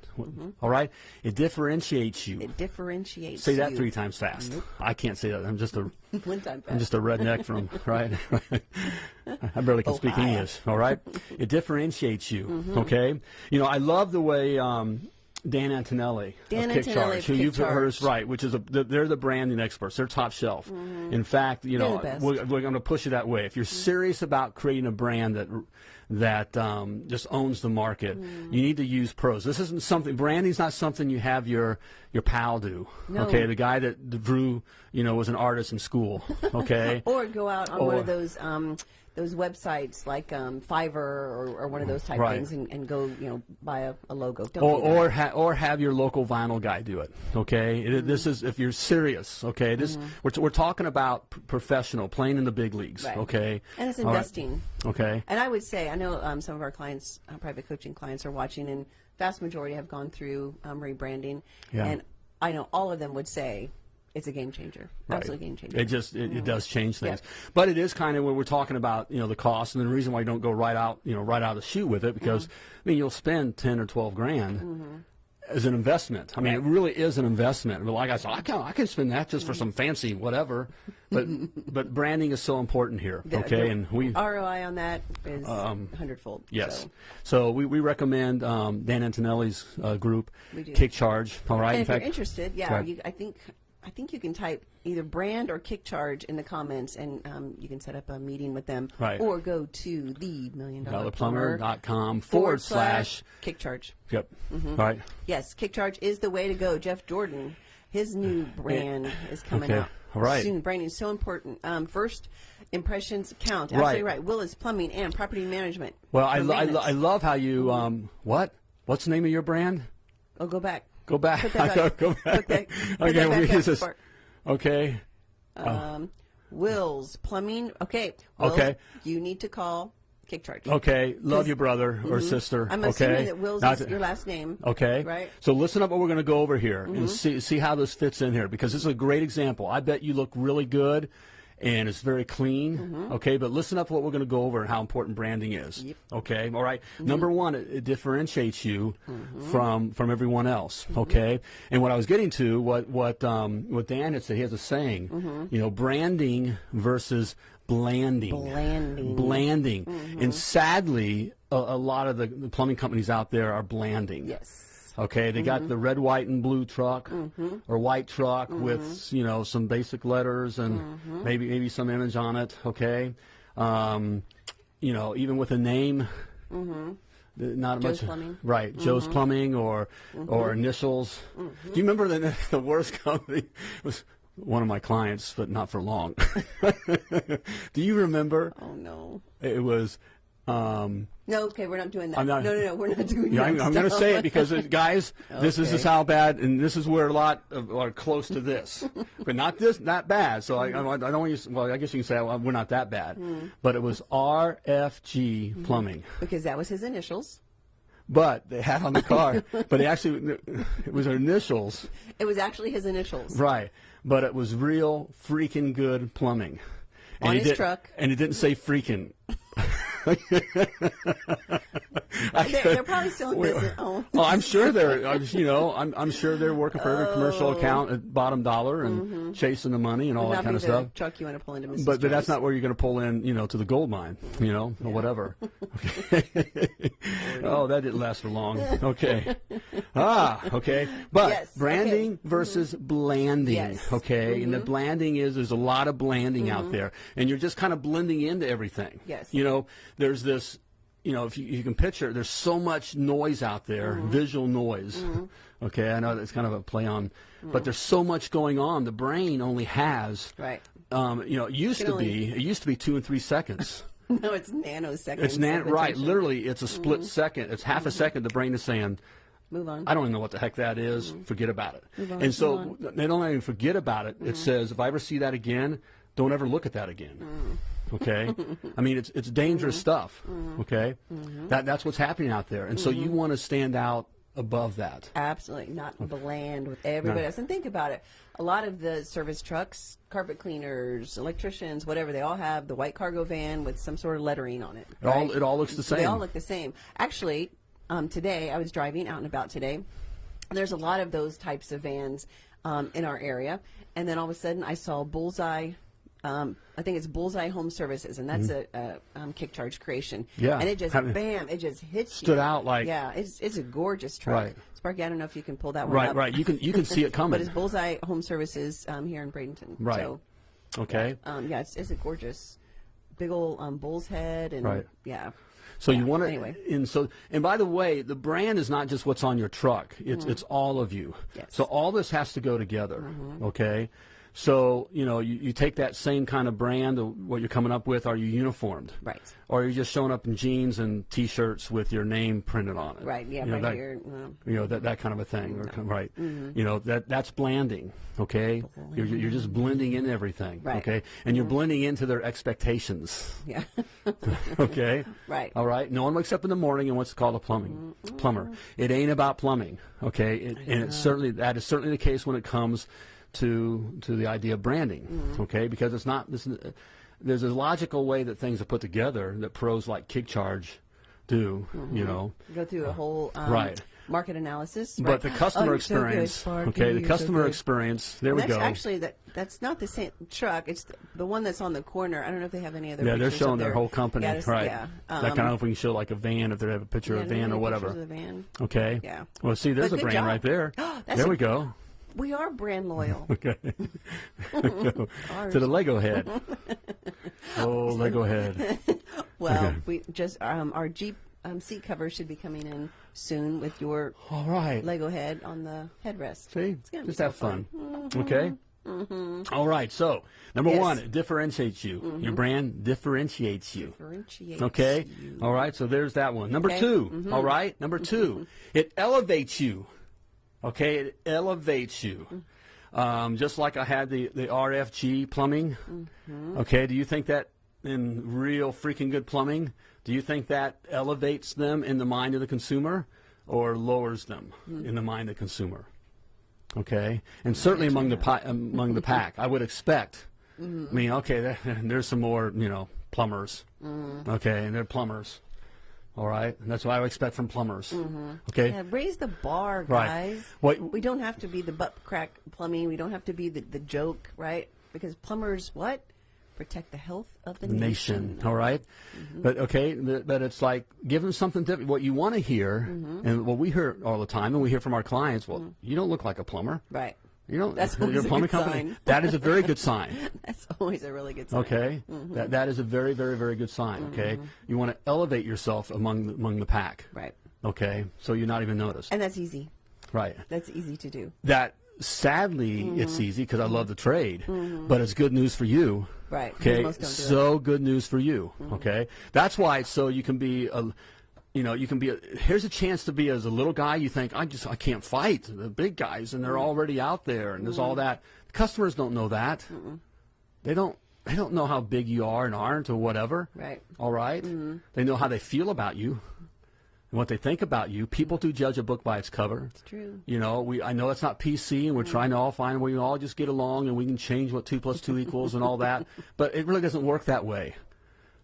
[SPEAKER 2] All right, it differentiates you.
[SPEAKER 3] it differentiates.
[SPEAKER 2] Say that
[SPEAKER 3] you.
[SPEAKER 2] three times fast. I can't say that. I'm just a <laughs>
[SPEAKER 3] One time. fast.
[SPEAKER 2] I'm just a redneck from right. <laughs> <laughs> I barely can speak English. All right, it differentiates you.
[SPEAKER 3] Mm-hmm.
[SPEAKER 2] Okay, you know I love the way. Um, Dan Antonelli
[SPEAKER 3] Dan
[SPEAKER 2] of Kick
[SPEAKER 3] Antonelli
[SPEAKER 2] Charge,
[SPEAKER 3] of
[SPEAKER 2] who
[SPEAKER 3] Kick
[SPEAKER 2] you've heard is right, which is a they're the branding experts. They're top shelf. In fact, you know we're, we're going to push it that way. If you're serious about creating a brand that that um, just owns the market, you need to use pros. This isn't something branding's not something you have your your pal do.
[SPEAKER 3] No.
[SPEAKER 2] Okay, the guy that drew, you know, was an artist in school. Okay. <laughs>
[SPEAKER 3] Or go out on one of those um, those websites like um, Fiverr or, or one of those type
[SPEAKER 2] Right.
[SPEAKER 3] things and, and go you know buy a, a logo. Don't
[SPEAKER 2] or or, ha- or have your local vinyl guy do it. Okay, It- this is if you're serious. Okay, this we're, we're talking about p- professional, playing in the big leagues.
[SPEAKER 3] Right.
[SPEAKER 2] Okay,
[SPEAKER 3] and it's
[SPEAKER 2] All right.
[SPEAKER 3] investing.
[SPEAKER 2] Okay,
[SPEAKER 3] And I would say I know um, some of our clients, uh, private coaching clients, are watching, and vast majority have gone through um, rebranding.
[SPEAKER 2] Yeah.
[SPEAKER 3] And I know all of them would say it's a game changer,
[SPEAKER 2] Right.
[SPEAKER 3] absolute game changer.
[SPEAKER 2] It just it, it does change things,
[SPEAKER 3] Yeah.
[SPEAKER 2] but it is kind of when we're talking about you know the cost and the reason why you don't go right out you know right out of the chute with it because
[SPEAKER 3] Mm-hmm.
[SPEAKER 2] I mean you'll spend ten or twelve grand. As an investment, I mean, it really is an investment. But like I said, I can I can spend that just for some fancy whatever, but <laughs> but branding is so important here.
[SPEAKER 3] The-
[SPEAKER 2] Okay,
[SPEAKER 3] the
[SPEAKER 2] and we
[SPEAKER 3] ROI on that is hundredfold.
[SPEAKER 2] Yes.
[SPEAKER 3] So.
[SPEAKER 2] So, we, we recommend um, Dan Antonelli's uh, group,
[SPEAKER 3] We do.
[SPEAKER 2] Kick Charge. All right.
[SPEAKER 3] And
[SPEAKER 2] In
[SPEAKER 3] if
[SPEAKER 2] fact,
[SPEAKER 3] you're interested, yeah,
[SPEAKER 2] Right.
[SPEAKER 3] you, I think I think you can type either brand or kick charge in the comments, and um, you can set up a meeting with them,
[SPEAKER 2] Right.
[SPEAKER 3] or go to the million dollar
[SPEAKER 2] dollarplumber.com forward slash.
[SPEAKER 3] kick charge.
[SPEAKER 2] Yep.
[SPEAKER 3] Mm-hmm.
[SPEAKER 2] All right.
[SPEAKER 3] Yes, kick charge is the way to go. Jeff Jordan, his new brand is coming
[SPEAKER 2] Okay.
[SPEAKER 3] out
[SPEAKER 2] All right.
[SPEAKER 3] soon. Branding is so important. Um, first impressions count. Absolutely right. Willis Plumbing and Property Management.
[SPEAKER 2] Well, I, lo- I, lo- I love how you, um, what? What's the name of your brand?
[SPEAKER 3] Oh, go back.
[SPEAKER 2] Go back.
[SPEAKER 3] Put <laughs> that
[SPEAKER 2] go,
[SPEAKER 3] back.
[SPEAKER 2] go back.
[SPEAKER 3] Put that- <laughs> put
[SPEAKER 2] okay,
[SPEAKER 3] that back
[SPEAKER 2] we use this. Okay.
[SPEAKER 3] Um, Wills Plumbing. Okay. Wills,
[SPEAKER 2] Okay.
[SPEAKER 3] You need to call Kick Charge.
[SPEAKER 2] Okay. Love your brother or sister.
[SPEAKER 3] Mm-hmm. I'm
[SPEAKER 2] okay.
[SPEAKER 3] assuming that Wills
[SPEAKER 2] Not-
[SPEAKER 3] is your last name.
[SPEAKER 2] Okay.
[SPEAKER 3] Right. Mm-hmm.
[SPEAKER 2] So listen up what we're going to go over here and see see how this fits in here because this is a great example. I bet you look really good and it's very clean. Okay, but listen up what we're going to go over and how important branding is.
[SPEAKER 3] Mm-hmm. Yep.
[SPEAKER 2] Okay. All right?
[SPEAKER 3] Mm-hmm.
[SPEAKER 2] Number 1, it, it differentiates you from from everyone else, okay? And what I was getting to what what um what Dan had said, he has a saying,
[SPEAKER 3] Mm-hmm.
[SPEAKER 2] you know, branding versus blanding.
[SPEAKER 3] Blanding.
[SPEAKER 2] Blanding.
[SPEAKER 3] Mm-hmm.
[SPEAKER 2] And sadly, a, a lot of the, the plumbing companies out there are blanding.
[SPEAKER 3] Yes.
[SPEAKER 2] Okay, they
[SPEAKER 3] Mm-hmm.
[SPEAKER 2] got the red, white, and blue truck or white truck with you know some basic letters and
[SPEAKER 3] Mm-hmm.
[SPEAKER 2] maybe maybe some image on it. Okay, um, you know even with a name. Not
[SPEAKER 3] Mm-hmm. Joe's
[SPEAKER 2] much,
[SPEAKER 3] Plumbing. Mm-hmm.
[SPEAKER 2] right? Joe's Plumbing or or initials. Do you remember the <laughs> the worst company was one of my clients, but not for long. <laughs> Do you remember?
[SPEAKER 3] Oh no.
[SPEAKER 2] It was Um,
[SPEAKER 3] No, okay, we're not doing that.
[SPEAKER 2] Not-
[SPEAKER 3] no, no, no, we're not doing
[SPEAKER 2] yeah,
[SPEAKER 3] that.
[SPEAKER 2] I'm, I'm going to say it because, uh, guys, this is
[SPEAKER 3] Okay.
[SPEAKER 2] just how bad, and this is where a lot of, are close to this, <laughs> but not this, not bad. So I, I, I don't want you. Well, I guess you can say well, we're not that bad,
[SPEAKER 3] Hmm.
[SPEAKER 2] but it was RFG Plumbing.
[SPEAKER 3] because that was his initials.
[SPEAKER 2] But they had on the car, but it actually <laughs> it was their initials,
[SPEAKER 3] It was actually his initials.
[SPEAKER 2] right? But it was real freaking good plumbing. And
[SPEAKER 3] On his
[SPEAKER 2] did-
[SPEAKER 3] truck.
[SPEAKER 2] and it didn't say freaking. <laughs>
[SPEAKER 3] They're, they're probably still in business. Oh.
[SPEAKER 2] Oh, I'm sure they're, <laughs> you know, I'm, I'm sure they're working for every commercial
[SPEAKER 3] Oh.
[SPEAKER 2] account at bottom dollar and chasing the money and all that kind of stuff.
[SPEAKER 3] truck you want to pull into Mrs.
[SPEAKER 2] But, but that's not where you're going to pull in, you know, to the gold mine, you know, or whatever. <laughs> <laughs> oh, that didn't last for long. Okay. Ah, okay. But
[SPEAKER 3] Yes,
[SPEAKER 2] branding
[SPEAKER 3] okay.
[SPEAKER 2] versus blanding,
[SPEAKER 3] Yes. Mm-hmm.
[SPEAKER 2] okay? And the blanding is there's a lot of blanding out there, and you're just kind of blending into everything.
[SPEAKER 3] Yes.
[SPEAKER 2] You know, there's this, you know, if you, you can picture, there's so much noise out there,
[SPEAKER 3] Mm-hmm.
[SPEAKER 2] visual noise. Okay, I know that's kind of a play on, but there's so much going on. The brain only has
[SPEAKER 3] Right.
[SPEAKER 2] um, you know, it used to
[SPEAKER 3] only-
[SPEAKER 2] be it used to be two and three seconds. <laughs>
[SPEAKER 3] No, it's nanoseconds.
[SPEAKER 2] It's nan- right, literally, it's a split
[SPEAKER 3] Mm-hmm.
[SPEAKER 2] second. It's half a second. The brain is saying,
[SPEAKER 3] Move on.
[SPEAKER 2] "I don't even know what the heck that is. Forget about it."
[SPEAKER 3] Mm-hmm. on,
[SPEAKER 2] and so
[SPEAKER 3] Mm-hmm.
[SPEAKER 2] they don't even forget about it. It says, "If I ever see that again, don't ever look at that again."
[SPEAKER 3] Mm.
[SPEAKER 2] Okay, <laughs> I mean it's it's dangerous
[SPEAKER 3] Mm-hmm.
[SPEAKER 2] stuff. Okay, that that's what's happening out there, and so
[SPEAKER 3] Mm-hmm.
[SPEAKER 2] you want to stand out above that.
[SPEAKER 3] Absolutely not bland with everybody
[SPEAKER 2] No.
[SPEAKER 3] else. And think about it. A lot of the service trucks, carpet cleaners, electricians, whatever, they all have the white cargo van with some sort of lettering on it.
[SPEAKER 2] It all
[SPEAKER 3] right?
[SPEAKER 2] it all looks the same.
[SPEAKER 3] They all look the same. Actually, um, today I was driving out and about today. There's a lot of those types of vans um, in our area, and then all of a sudden I saw Bullseye. Um, I think it's Bullseye Home Services, and that's a, a um, kick charge creation.
[SPEAKER 2] Mm-hmm. Yeah.
[SPEAKER 3] and it just
[SPEAKER 2] Having-
[SPEAKER 3] bam, it just hits
[SPEAKER 2] Stood
[SPEAKER 3] you.
[SPEAKER 2] out like-
[SPEAKER 3] yeah, it's it's a gorgeous truck.
[SPEAKER 2] Right.
[SPEAKER 3] Sparky, I don't know if you can pull that one
[SPEAKER 2] right,
[SPEAKER 3] up.
[SPEAKER 2] right. You can you can see it <laughs> coming.
[SPEAKER 3] But it's Bullseye Home Services um, here in Bradenton.
[SPEAKER 2] Right.
[SPEAKER 3] So,
[SPEAKER 2] okay.
[SPEAKER 3] um, yeah, it's, it's a gorgeous, big old um, bull's head, and
[SPEAKER 2] Right.
[SPEAKER 3] yeah,
[SPEAKER 2] So you want to,
[SPEAKER 3] anyway.
[SPEAKER 2] and so, and by the way, the brand is not just what's on your truck; it's it's all of you.
[SPEAKER 3] Mm-hmm. Yes. Mm-hmm.
[SPEAKER 2] So all this has to go together. Okay. So you know, you, you take that same kind of brand, what you're coming up with. Are you uniformed?
[SPEAKER 3] Right.
[SPEAKER 2] Or are you just showing up in jeans and t-shirts with your name printed on it?
[SPEAKER 3] right, yeah,
[SPEAKER 2] You know,
[SPEAKER 3] right
[SPEAKER 2] that-
[SPEAKER 3] here. um,
[SPEAKER 2] You know that that kind of a thing, com- right?
[SPEAKER 3] Mm-hmm.
[SPEAKER 2] You know that that's blanding. Okay, you're you're just blending in everything.
[SPEAKER 3] Right.
[SPEAKER 2] Okay, and you're blending into their expectations.
[SPEAKER 3] yeah, <laughs>
[SPEAKER 2] Okay.
[SPEAKER 3] Right.
[SPEAKER 2] All right. No one wakes up in the morning and wants to call a plumbing plumber. It ain't about plumbing. Okay. It, and it's certainly that is certainly the case when it comes to to the idea of branding.
[SPEAKER 3] Mm-hmm.
[SPEAKER 2] Okay. Because it's not this. There's a logical way that things are put together that pros like Kick Charge do.
[SPEAKER 3] Mm-hmm.
[SPEAKER 2] You know.
[SPEAKER 3] go through a whole um,
[SPEAKER 2] Right.
[SPEAKER 3] market analysis.
[SPEAKER 2] But
[SPEAKER 3] right.
[SPEAKER 2] the customer
[SPEAKER 3] Oh, you're so good,
[SPEAKER 2] experience. Okay. The
[SPEAKER 3] you're so
[SPEAKER 2] customer experience. There
[SPEAKER 3] And
[SPEAKER 2] we
[SPEAKER 3] that's
[SPEAKER 2] go.
[SPEAKER 3] actually that that's not the same truck. It's the, the one that's on the corner. I don't know if they have any other.
[SPEAKER 2] yeah, they're showing their whole company,
[SPEAKER 3] Yeah,
[SPEAKER 2] right?
[SPEAKER 3] Yeah, um,
[SPEAKER 2] kind of if we can show like a van, if they have a picture
[SPEAKER 3] yeah,
[SPEAKER 2] of a van or whatever.
[SPEAKER 3] van?
[SPEAKER 2] Okay.
[SPEAKER 3] Yeah.
[SPEAKER 2] Well, see, there's
[SPEAKER 3] But
[SPEAKER 2] a brand
[SPEAKER 3] job.
[SPEAKER 2] right there. <gasps>
[SPEAKER 3] That's
[SPEAKER 2] there
[SPEAKER 3] a-
[SPEAKER 2] we go.
[SPEAKER 3] We are brand loyal. <laughs>
[SPEAKER 2] Okay. <laughs> to the Lego head. <laughs> Oh, Lego head.
[SPEAKER 3] Well,
[SPEAKER 2] Okay.
[SPEAKER 3] we just um, our Jeep um, seat cover should be coming in soon with your
[SPEAKER 2] All right.
[SPEAKER 3] Lego head on the headrest.
[SPEAKER 2] See,
[SPEAKER 3] It's gonna be
[SPEAKER 2] just
[SPEAKER 3] so
[SPEAKER 2] have fun.
[SPEAKER 3] fun.
[SPEAKER 2] Okay. All right. So, number
[SPEAKER 3] Yes.
[SPEAKER 2] one, it differentiates you. Your brand differentiates you.
[SPEAKER 3] Differentiates
[SPEAKER 2] Okay.
[SPEAKER 3] you.
[SPEAKER 2] All right. So there's that one. Number
[SPEAKER 3] Okay.
[SPEAKER 2] 2 all right. Number two, it elevates you. Okay. It elevates you. Um, just like I had the, the RFG plumbing. Mm-hmm. Okay. Do you think that in real freaking good plumbing, do you think that elevates them in the mind of the consumer or lowers them mm-hmm. in the mind of the consumer? Okay. And certainly among the, pi- among the pack, I would expect. Mm-hmm. I mean, okay, there, <laughs> there's some more, you know, plumbers. Okay, and they're plumbers. All right, and that's what I would expect from plumbers. Mm-hmm. Okay,
[SPEAKER 3] Yeah, raise the bar,
[SPEAKER 2] Right.
[SPEAKER 3] guys.
[SPEAKER 2] What-
[SPEAKER 3] we don't have to be the butt crack plumbing. We don't have to be the, the joke, right? Because plumbers, what? Protect the health of the
[SPEAKER 2] nation.
[SPEAKER 3] nation.
[SPEAKER 2] All right? Mm-hmm. but okay, but it's like give them something different. What you want to hear, mm-hmm. and what we hear all the time, and we hear from our clients. Well, you don't look like a plumber.
[SPEAKER 3] Right.
[SPEAKER 2] You don't.
[SPEAKER 3] That's
[SPEAKER 2] you're
[SPEAKER 3] always
[SPEAKER 2] a
[SPEAKER 3] a
[SPEAKER 2] plumbing
[SPEAKER 3] good
[SPEAKER 2] company.
[SPEAKER 3] sign.
[SPEAKER 2] That is a very good <laughs> sign.
[SPEAKER 3] That's always a really good sign.
[SPEAKER 2] Okay, mm-hmm. that that is a very very very good sign. Okay, mm-hmm. you want to elevate yourself among the, among the pack.
[SPEAKER 3] Right.
[SPEAKER 2] Okay, so you're not even noticed.
[SPEAKER 3] And that's easy.
[SPEAKER 2] right.
[SPEAKER 3] That's easy to do.
[SPEAKER 2] that sadly, it's mm-hmm. easy because I love the trade, but it's good news for you.
[SPEAKER 3] Right.
[SPEAKER 2] Okay.
[SPEAKER 3] Do.
[SPEAKER 2] So good news for you. Okay. That's why it's so you can be a, you know, you can be. A, here's a chance to be as a little guy. You think I just I can't fight the big guys, and they're mm. already out there, and there's all mm. that. Customers don't know that. They don't. They don't know how big you are and aren't or whatever.
[SPEAKER 3] Right.
[SPEAKER 2] All right? Mm-hmm. They know how they feel about you and what they think about you. People mm-hmm. do judge a book by its cover.
[SPEAKER 3] It's true.
[SPEAKER 2] You know, we I know it's not PC, and we're mm. trying to all find where we all just get along and we can change what two plus two equals and all that. <laughs> But it really doesn't work that way.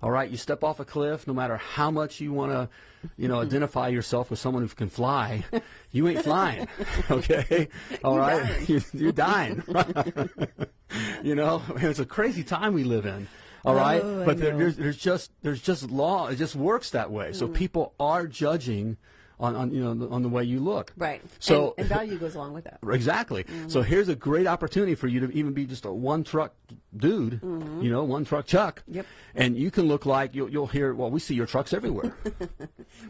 [SPEAKER 2] All right, you step off a cliff, no matter how much you want to, you know, <laughs> identify yourself with someone who can fly, you ain't flying. <laughs> Okay, all right,
[SPEAKER 3] dying.
[SPEAKER 2] You- you're dying. <laughs> you know, it's a crazy time we live in. All right,
[SPEAKER 3] Oh,
[SPEAKER 2] but there, there's there's just there's just law. It just works that way.
[SPEAKER 3] Mm.
[SPEAKER 2] So people are judging on, on you know on the way you look.
[SPEAKER 3] Right.
[SPEAKER 2] So
[SPEAKER 3] and, and <laughs> value goes along with that.
[SPEAKER 2] Exactly. Mm-hmm. So here's a great opportunity for you to even be just a one truck dude, mm-hmm. you know, one truck Chuck.
[SPEAKER 3] Yep.
[SPEAKER 2] And you can look like you'll, you'll hear. Well, we see your trucks everywhere. <laughs>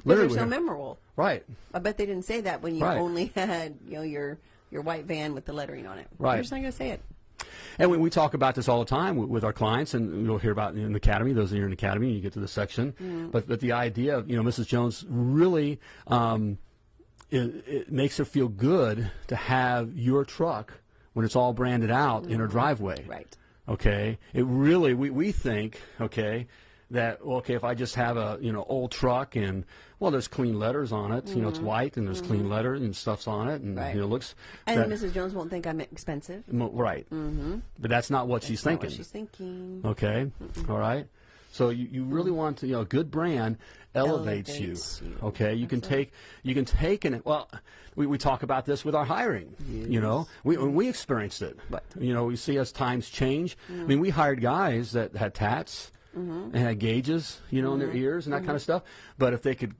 [SPEAKER 3] But they're so memorable.
[SPEAKER 2] right.
[SPEAKER 3] I bet they didn't say that when you
[SPEAKER 2] Right.
[SPEAKER 3] only <laughs> had you know your your white van with the lettering on it.
[SPEAKER 2] Right.
[SPEAKER 3] They're just not going to say it.
[SPEAKER 2] And we, we talk about this all the time with, with our clients, and you'll hear about it in the academy. Those of you in the academy, you get to the section. But but the idea of you know Mrs. Jones really um, it, it makes her feel good to have your truck when it's all branded out in her driveway.
[SPEAKER 3] Right.
[SPEAKER 2] Okay. It really we, we think okay that okay if I just have a you know old truck and well there's clean letters on it you know it's mm-hmm. white and there's clean mm-hmm. letter and stuff's on it and
[SPEAKER 3] Right.
[SPEAKER 2] you know looks
[SPEAKER 3] And
[SPEAKER 2] that-
[SPEAKER 3] Mrs. Jones won't think I'm expensive.
[SPEAKER 2] right. Mm-hmm. But that's not what she's
[SPEAKER 3] Not
[SPEAKER 2] thinking.
[SPEAKER 3] what she's thinking.
[SPEAKER 2] Okay. All right. So you, you really want to you know a good brand elevates,
[SPEAKER 3] Elevates
[SPEAKER 2] you.
[SPEAKER 3] you.
[SPEAKER 2] Okay. You can take you can take and well we, we talk about this with our hiring. You know we we experienced it.
[SPEAKER 3] but
[SPEAKER 2] You know we see as times change. I mm. mean we hired guys that had tats Mm-hmm. and had gauges you know in their mm-hmm. ears and that kind of mm-hmm. stuff. But if they could.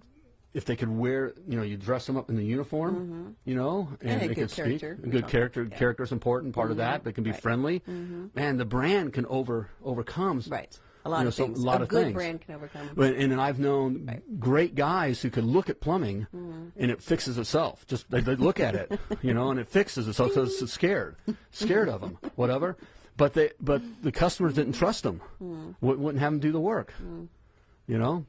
[SPEAKER 2] If they could wear, you know, you dress them up in the uniform, you know, and,
[SPEAKER 3] And a
[SPEAKER 2] they
[SPEAKER 3] good
[SPEAKER 2] could speak.
[SPEAKER 3] character.
[SPEAKER 2] A good character. Character is important part of that. They can be
[SPEAKER 3] Right.
[SPEAKER 2] friendly. and the brand can over overcomes
[SPEAKER 3] Right. A lot
[SPEAKER 2] you know,
[SPEAKER 3] of
[SPEAKER 2] so-
[SPEAKER 3] things.
[SPEAKER 2] a lot
[SPEAKER 3] a
[SPEAKER 2] of
[SPEAKER 3] good
[SPEAKER 2] things.
[SPEAKER 3] brand can overcome.
[SPEAKER 2] But, and, and I've known great guys who could look at plumbing and it fixes itself. Just they, they look at it, you know, and it fixes itself. So it's scared, scared of them, whatever. But they, but the customers didn't trust them. Hmm. Wou- Wouldn't have them do the work, hmm. you know.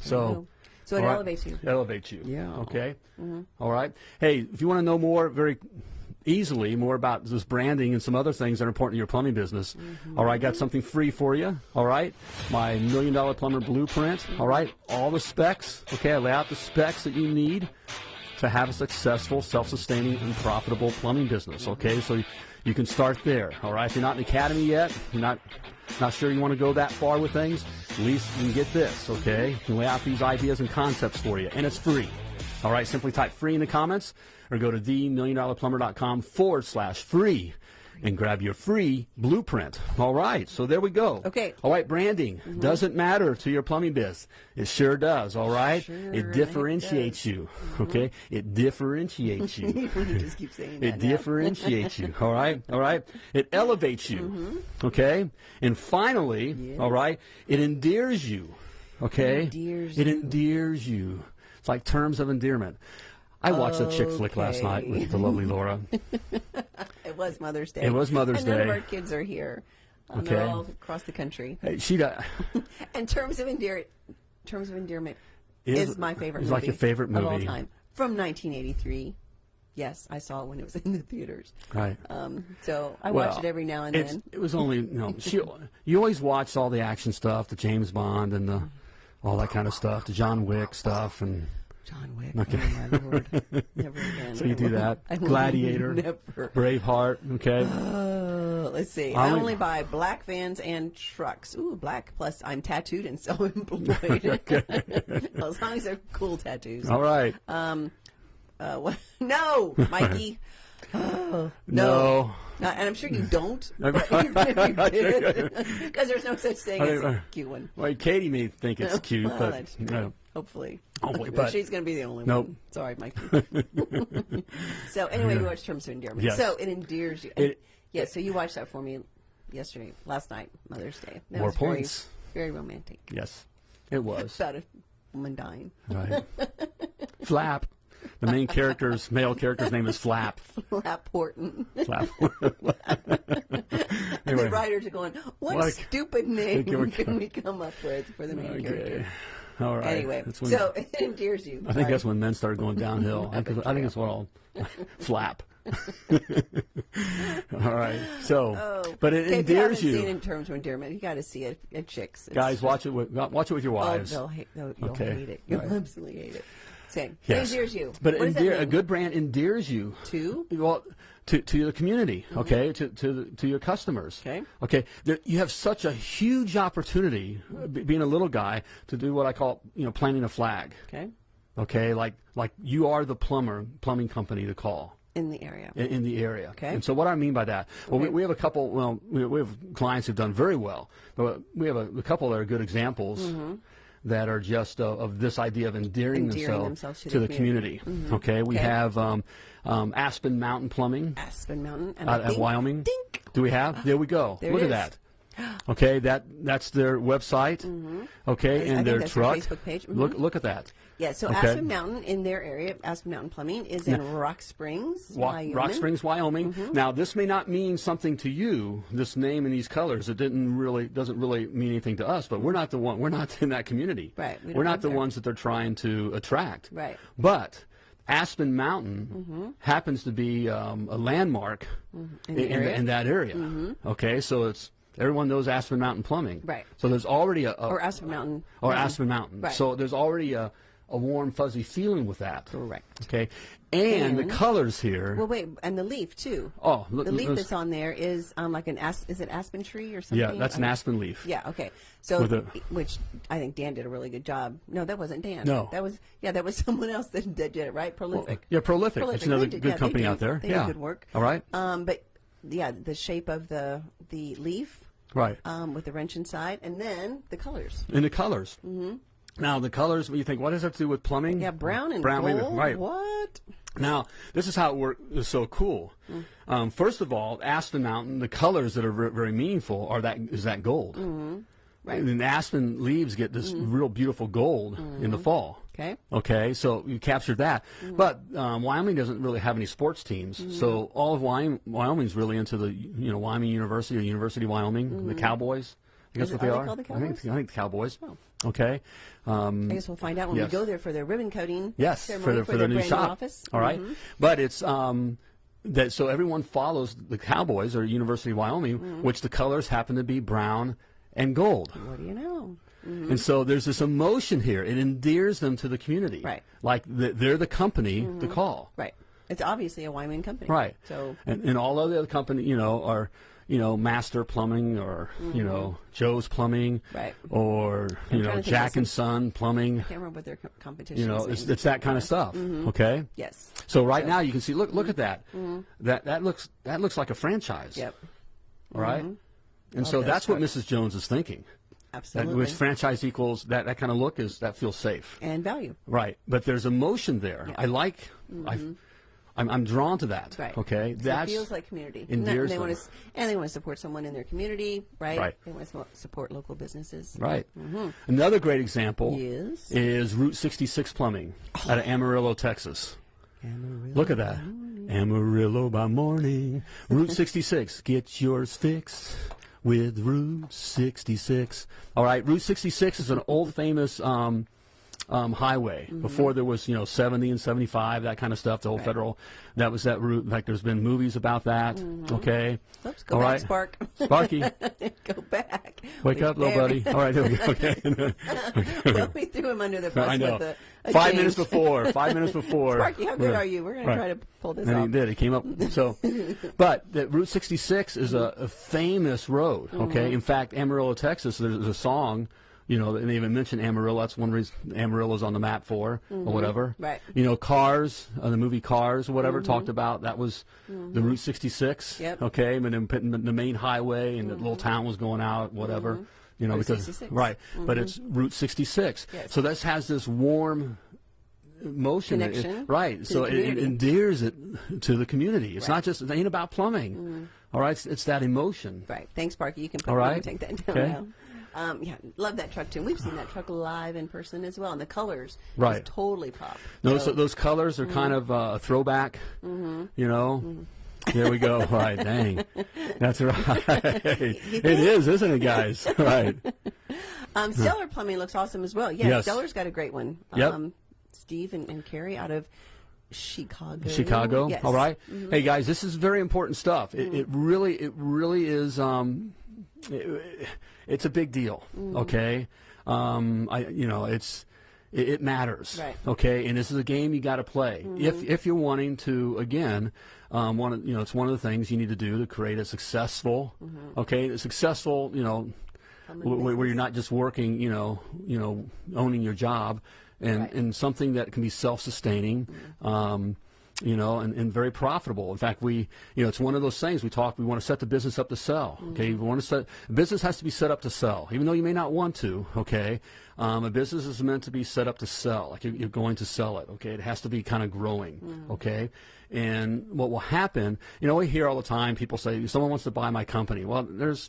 [SPEAKER 2] So.
[SPEAKER 3] So it
[SPEAKER 2] right.
[SPEAKER 3] elevates you.
[SPEAKER 2] Elevates you.
[SPEAKER 3] Yeah.
[SPEAKER 2] Okay. Mm-hmm. All right. Hey, if you want to know more, very easily more about this branding and some other things that are important to your plumbing business. Mm-hmm. all right, I got something free for you. All right, my million dollar plumber blueprint. All right, all the specs. Okay, I lay out the specs that you need to have a successful, self-sustaining, and profitable plumbing business. Okay, so you can start there. All right, if you're not in academy yet, you're not not sure you want to go that far with things, at least you can get this. Okay, can lay out these ideas and concepts for you, and it's free. All right, simply type free in the comments or go to themilliondollarplumber.com forward slash free and grab your free blueprint. All right, so there we go.
[SPEAKER 3] Okay.
[SPEAKER 2] All right, branding mm-hmm. doesn't matter to your plumbing biz. It sure does. All right,
[SPEAKER 3] Sure,
[SPEAKER 2] it
[SPEAKER 3] it
[SPEAKER 2] differentiates you. Mm-hmm. Okay, it differentiates you. <laughs>
[SPEAKER 3] you just keep saying that.
[SPEAKER 2] It
[SPEAKER 3] now.
[SPEAKER 2] differentiates you. All right. All right. It elevates you. Mm-hmm. Okay. And finally, all right, it endears you. Okay.
[SPEAKER 3] Endears
[SPEAKER 2] it endears you. It's like terms of endearment. I watched a chick flick last night with the lovely Laura. <laughs>
[SPEAKER 3] It was Mother's Day.
[SPEAKER 2] It was Mother's
[SPEAKER 3] and None of our kids are here. Um, They're all across the country.
[SPEAKER 2] Hey, She da- <laughs>
[SPEAKER 3] And terms of endear, terms of endearment
[SPEAKER 2] Is-
[SPEAKER 3] is, my favorite.
[SPEAKER 2] is
[SPEAKER 3] movie
[SPEAKER 2] like your favorite movie
[SPEAKER 3] of all time from 1983. Yes, I saw it when it was <laughs> in the theaters.
[SPEAKER 2] right.
[SPEAKER 3] Um, so I
[SPEAKER 2] Well,
[SPEAKER 3] watch it every now and
[SPEAKER 2] it's-
[SPEAKER 3] then.
[SPEAKER 2] It was only you know <laughs> she. You always watch all the action stuff, the James Bond and the all that kind of stuff, the John Wick stuff, and
[SPEAKER 3] John Wick.
[SPEAKER 2] Okay.
[SPEAKER 3] Oh my lord! <laughs> Never again.
[SPEAKER 2] so you do that. <laughs>
[SPEAKER 3] I
[SPEAKER 2] Gladiator, <laughs>
[SPEAKER 3] Never.
[SPEAKER 2] Braveheart. Okay.
[SPEAKER 3] Uh, let's see.
[SPEAKER 2] I
[SPEAKER 3] I
[SPEAKER 2] only-
[SPEAKER 3] buy black vans and trucks. Ooh, black. Plus, I'm tattooed and self-employed. well, as long as they're cool tattoos.
[SPEAKER 2] all right. Um.
[SPEAKER 3] Uh, what? No, Mikey. Oh,
[SPEAKER 2] no.
[SPEAKER 3] no. And I'm sure you don't. But even if you did, because there's no such thing as a cute one.
[SPEAKER 2] Well, Katie may think it's cute,
[SPEAKER 3] Well,
[SPEAKER 2] but know,
[SPEAKER 3] Hopefully.
[SPEAKER 2] Oh, hopefully,
[SPEAKER 3] But she's going to be the only
[SPEAKER 2] Nope.
[SPEAKER 3] one. Sorry, Mike. <laughs> <laughs> so anyway, we watched Terms of Endearment.
[SPEAKER 2] Yes.
[SPEAKER 3] So it endears you.
[SPEAKER 2] It-
[SPEAKER 3] yeah. So you watched that for me yesterday, last night, Mother's Day. That
[SPEAKER 2] More
[SPEAKER 3] was very-
[SPEAKER 2] points.
[SPEAKER 3] Very, romantic.
[SPEAKER 2] yes, it was <laughs>
[SPEAKER 3] About a woman dying.
[SPEAKER 2] right. Flap. the main character's male character's name is Flap.
[SPEAKER 3] Flap Horton.
[SPEAKER 2] Flap.
[SPEAKER 3] And
[SPEAKER 2] Anyway.
[SPEAKER 3] the writers are going, what stupid name
[SPEAKER 2] Can we-
[SPEAKER 3] can we come up with for the main
[SPEAKER 2] okay.
[SPEAKER 3] character?
[SPEAKER 2] All right.
[SPEAKER 3] Anyway,
[SPEAKER 2] That's when-
[SPEAKER 3] so <laughs> it endears you.
[SPEAKER 2] I think that's when men started going downhill. <laughs> I, think- I think it's what all <laughs> flap. all right. So,
[SPEAKER 3] Oh.
[SPEAKER 2] but it
[SPEAKER 3] Okay, if you haven't
[SPEAKER 2] endears
[SPEAKER 3] seen it in terms of endearment, you got to see it at chicks. It's
[SPEAKER 2] Guys, watch it with watch it with your
[SPEAKER 3] Oh,
[SPEAKER 2] wives.
[SPEAKER 3] they'll hate, they'll, you'll
[SPEAKER 2] Okay.
[SPEAKER 3] hate it. You'll
[SPEAKER 2] Right.
[SPEAKER 3] absolutely hate it. Same.
[SPEAKER 2] Yes.
[SPEAKER 3] It endears you.
[SPEAKER 2] But
[SPEAKER 3] what does that
[SPEAKER 2] endear, a good brand endears you
[SPEAKER 3] To?
[SPEAKER 2] well to to the community. Okay, to to to your customers.
[SPEAKER 3] Okay.
[SPEAKER 2] Okay. There, you have such a huge opportunity, uh, being a little guy, to do what I call you know planting a flag.
[SPEAKER 3] Okay.
[SPEAKER 2] Okay, like like you are the plumber plumbing company to call.
[SPEAKER 3] In the area.
[SPEAKER 2] in, in the area.
[SPEAKER 3] Okay.
[SPEAKER 2] And so what I mean by that, well, we,
[SPEAKER 3] Okay.
[SPEAKER 2] we have a couple. Well, we, we have clients who've done very well, but we have a, a couple that are good examples. That are just uh, of this idea of endearing.
[SPEAKER 3] Endearing
[SPEAKER 2] themselves,
[SPEAKER 3] themselves to
[SPEAKER 2] the
[SPEAKER 3] the
[SPEAKER 2] community. Okay, we
[SPEAKER 3] Okay.
[SPEAKER 2] have um, um, Aspen Mountain Plumbing
[SPEAKER 3] Aspen Mountain. And
[SPEAKER 2] out
[SPEAKER 3] I think,
[SPEAKER 2] Wyoming.
[SPEAKER 3] Dink.
[SPEAKER 2] Do we have? There we go. <gasps>
[SPEAKER 3] There
[SPEAKER 2] Look at that. Okay, that that's their website. <gasps> Okay,
[SPEAKER 3] I
[SPEAKER 2] and
[SPEAKER 3] think
[SPEAKER 2] their
[SPEAKER 3] that's their
[SPEAKER 2] truck.
[SPEAKER 3] Facebook page.
[SPEAKER 2] Look look at that.
[SPEAKER 3] Yeah, so
[SPEAKER 2] Okay.
[SPEAKER 3] Aspen Mountain in their area, Aspen Mountain Plumbing, is in Rock Springs,
[SPEAKER 2] Wa-
[SPEAKER 3] Wyoming.
[SPEAKER 2] Rock Springs, Wyoming.
[SPEAKER 3] Mm-hmm.
[SPEAKER 2] Now, this may not mean something to you. This name and these colors, it didn't really doesn't really mean anything to us. But we're not the one. We're not <laughs> in that community.
[SPEAKER 3] Right, We
[SPEAKER 2] we're not the
[SPEAKER 3] there.
[SPEAKER 2] ones that they're trying to attract.
[SPEAKER 3] Right.
[SPEAKER 2] But Aspen Mountain happens to be um, a landmark
[SPEAKER 3] Mm-hmm. In the
[SPEAKER 2] in,
[SPEAKER 3] area. Mm-hmm.
[SPEAKER 2] in that area. Okay, so it's everyone knows Aspen Mountain Plumbing.
[SPEAKER 3] Right.
[SPEAKER 2] So there's already a, a
[SPEAKER 3] Or Aspen Mountain.
[SPEAKER 2] or. Aspen Mountain.
[SPEAKER 3] Right.
[SPEAKER 2] So there's already a, a warm fuzzy feeling with that.
[SPEAKER 3] Correct.
[SPEAKER 2] Okay, and, the colors here.
[SPEAKER 3] Well, wait, and the leaf too.
[SPEAKER 2] Oh, look-
[SPEAKER 3] the leaf
[SPEAKER 2] look-
[SPEAKER 3] that's on there is um, like an as- is it aspen tree or something?
[SPEAKER 2] Yeah, that's an aspen leaf.
[SPEAKER 3] Yeah. Okay. So,
[SPEAKER 2] a-
[SPEAKER 3] which I think Dan did a really good job. No, that wasn't Dan.
[SPEAKER 2] No.
[SPEAKER 3] that was yeah, that was <laughs> someone else that, that did it. Right, prolific.
[SPEAKER 2] Yeah, Prolific. That's another
[SPEAKER 3] They did-
[SPEAKER 2] good
[SPEAKER 3] yeah,
[SPEAKER 2] company
[SPEAKER 3] do.
[SPEAKER 2] out there.
[SPEAKER 3] They
[SPEAKER 2] yeah.
[SPEAKER 3] do good work.
[SPEAKER 2] All right.
[SPEAKER 3] Um, but yeah, the shape of the the leaf
[SPEAKER 2] Right.
[SPEAKER 3] um, with the wrench inside, and then the colors.
[SPEAKER 2] and the colors. Mm-hmm. Now the colors. You think what does that have to do with plumbing?
[SPEAKER 3] Yeah, brown and
[SPEAKER 2] brown.
[SPEAKER 3] gold.
[SPEAKER 2] Right.
[SPEAKER 3] What?
[SPEAKER 2] Now this is how it works. Is so cool.
[SPEAKER 3] Mm.
[SPEAKER 2] Um, first of all, Aspen Mountain. The colors that are ver- very meaningful are that is that gold.
[SPEAKER 3] Mm-hmm. Right.
[SPEAKER 2] And then aspen leaves get this real beautiful gold in the fall.
[SPEAKER 3] Okay.
[SPEAKER 2] Okay, so you captured that. But um, Wyoming doesn't really have any sports teams, so all of Wyoming, Wyoming's really into the you know Wyoming University or University of Wyoming, the Cowboys. I guess what they
[SPEAKER 3] are they
[SPEAKER 2] are.
[SPEAKER 3] the
[SPEAKER 2] I think I think the Cowboys. Okay. Um,
[SPEAKER 3] I guess we'll find out when
[SPEAKER 2] Yes.
[SPEAKER 3] we go there for their ribbon coating.
[SPEAKER 2] Yes, for the, for the
[SPEAKER 3] their
[SPEAKER 2] new
[SPEAKER 3] brand
[SPEAKER 2] shop.
[SPEAKER 3] office.
[SPEAKER 2] All right?
[SPEAKER 3] Mhm.
[SPEAKER 2] but it's um, that so everyone follows the Cowboys or University of Wyoming,
[SPEAKER 3] Mm-hmm.
[SPEAKER 2] which the colors happen to be brown and gold.
[SPEAKER 3] What do you know?
[SPEAKER 2] And so there's this emotion here. It endears them to the community.
[SPEAKER 3] Right.
[SPEAKER 2] Like the, they're the company to call.
[SPEAKER 3] Right. It's obviously a Wyoming company.
[SPEAKER 2] Right.
[SPEAKER 3] So
[SPEAKER 2] and, and all other company, you know, are you know Master Plumbing or you know mm-hmm. Joe's Plumbing,
[SPEAKER 3] Mm-hmm. Right.
[SPEAKER 2] Or you
[SPEAKER 3] I'm
[SPEAKER 2] know
[SPEAKER 3] trying to think
[SPEAKER 2] Jack and Son Plumbing.
[SPEAKER 3] I can't remember what their co- competition
[SPEAKER 2] You know,
[SPEAKER 3] is.
[SPEAKER 2] it's, it's that kind of stuff. Mm-hmm. Okay.
[SPEAKER 3] yes.
[SPEAKER 2] So right now you can see. Look, look at that. Mm-hmm. That that looks that looks like a franchise.
[SPEAKER 3] Yep.
[SPEAKER 2] All right? And so that's what. Mrs. Jones is thinking. That
[SPEAKER 3] Absolutely.
[SPEAKER 2] which franchise equals that that kind of look is that feels safe.
[SPEAKER 3] and value.
[SPEAKER 2] Right, but there's emotion there.
[SPEAKER 3] Yeah.
[SPEAKER 2] I like. I, I'm, I'm drawn to that.
[SPEAKER 3] Right.
[SPEAKER 2] Okay, that's
[SPEAKER 3] it feels like community. And that- they want to, and they want to support someone in their community, right?
[SPEAKER 2] Right.
[SPEAKER 3] They want to support local businesses.
[SPEAKER 2] right. Another great example
[SPEAKER 3] Yes.
[SPEAKER 2] is Route 66 Plumbing out of Amarillo, Texas. Amarillo. Look at that. Amarillo by morning. Route 66. <laughs> Get yours fixed with Route 66. All right, Route 66 is an old famous um, um, highway. Before there was, you know, 70 and 75, that kind of stuff, the whole
[SPEAKER 3] Right.
[SPEAKER 2] federal. That was that route. In fact, there's been movies about that. Okay.
[SPEAKER 3] Oops, go
[SPEAKER 2] All
[SPEAKER 3] back,
[SPEAKER 2] right.
[SPEAKER 3] Spark.
[SPEAKER 2] Sparky, <laughs>
[SPEAKER 3] go back.
[SPEAKER 2] wake up, little buddy. All right, we go. Okay. <laughs>
[SPEAKER 3] well, we <laughs> threw him under the bus
[SPEAKER 2] I know.
[SPEAKER 3] with a, a
[SPEAKER 2] Five
[SPEAKER 3] change.
[SPEAKER 2] minutes before. Five minutes before.
[SPEAKER 3] Sparky, how good
[SPEAKER 2] Yeah.
[SPEAKER 3] are you? We're going
[SPEAKER 2] Right.
[SPEAKER 3] to try to pull this
[SPEAKER 2] And he did. He came up. So, but the Route 66 is a, a famous road. Okay.
[SPEAKER 3] Mm-hmm.
[SPEAKER 2] In fact, Amarillo, Texas. There's a song. You know, and they even mentioned Amarillo. That's one reason Amarillo's on the map for, or whatever.
[SPEAKER 3] Mm-hmm. Right. Mm-hmm.
[SPEAKER 2] You know, Cars, uh, the movie Cars, or whatever, talked about that was the Route 66.
[SPEAKER 3] Yep.
[SPEAKER 2] Okay, and then putting the, the main highway, and the little town was going out, whatever. You know,
[SPEAKER 3] Mm-hmm. Route
[SPEAKER 2] because
[SPEAKER 3] 66.
[SPEAKER 2] right, but it's Route 66.
[SPEAKER 3] Yes.
[SPEAKER 2] So this has this warm motion, It- it-
[SPEAKER 3] Connection
[SPEAKER 2] right? So it, it endears it to the community. It's
[SPEAKER 3] Right.
[SPEAKER 2] not just it ain't about plumbing. mm. All right, it's, it's that emotion.
[SPEAKER 3] Right. Thanks, Sparky. You can put
[SPEAKER 2] All
[SPEAKER 3] you take that down
[SPEAKER 2] Okay.
[SPEAKER 3] now. Um, yeah, love that truck too. We've seen that truck live in person as well, and the colors
[SPEAKER 2] Right.
[SPEAKER 3] just totally pop.
[SPEAKER 2] Those
[SPEAKER 3] So-
[SPEAKER 2] those colors are kind of uh, a throwback.
[SPEAKER 3] Mm-hmm.
[SPEAKER 2] You know. There we go. <laughs> Right, dang, that's <laughs> right. it is, isn't it, guys? <laughs> Right.
[SPEAKER 3] Um, Stellar Plumbing looks awesome as well. Yes,
[SPEAKER 2] Yes.
[SPEAKER 3] Stellar's got a great one.
[SPEAKER 2] Yep.
[SPEAKER 3] Um, Steve and, and Carrie out of Chicago.
[SPEAKER 2] Chicago.
[SPEAKER 3] Yes. Mm-hmm.
[SPEAKER 2] All right. Hey guys, this is very important stuff. It, it really, it really is. Um, it- it's a big deal.
[SPEAKER 3] Mm-hmm.
[SPEAKER 2] Okay. Um, I, you know, it's it, it matters.
[SPEAKER 3] Right.
[SPEAKER 2] Okay. And this is a game you got to play if if you're wanting to again. Um, one of, you know, it's one of the things you need to do to create a successful, okay, a successful, you know, where, where you're not just working, you know, you know, owning your job, and
[SPEAKER 3] Right.
[SPEAKER 2] and something that can be self-sustaining, um, you know, and, and very profitable. In fact, we, you know, it's one of those things we talk. We want to set the business up to sell. Okay, we want to set business has to be set up to sell, even though you may not want to. Okay, um, a business is meant to be set up to sell. Like you're, you're going to sell it. Okay, it has to be kind of growing. Okay. And what will happen, you know, we hear all the time people say, someone wants to buy my company. Well, there's,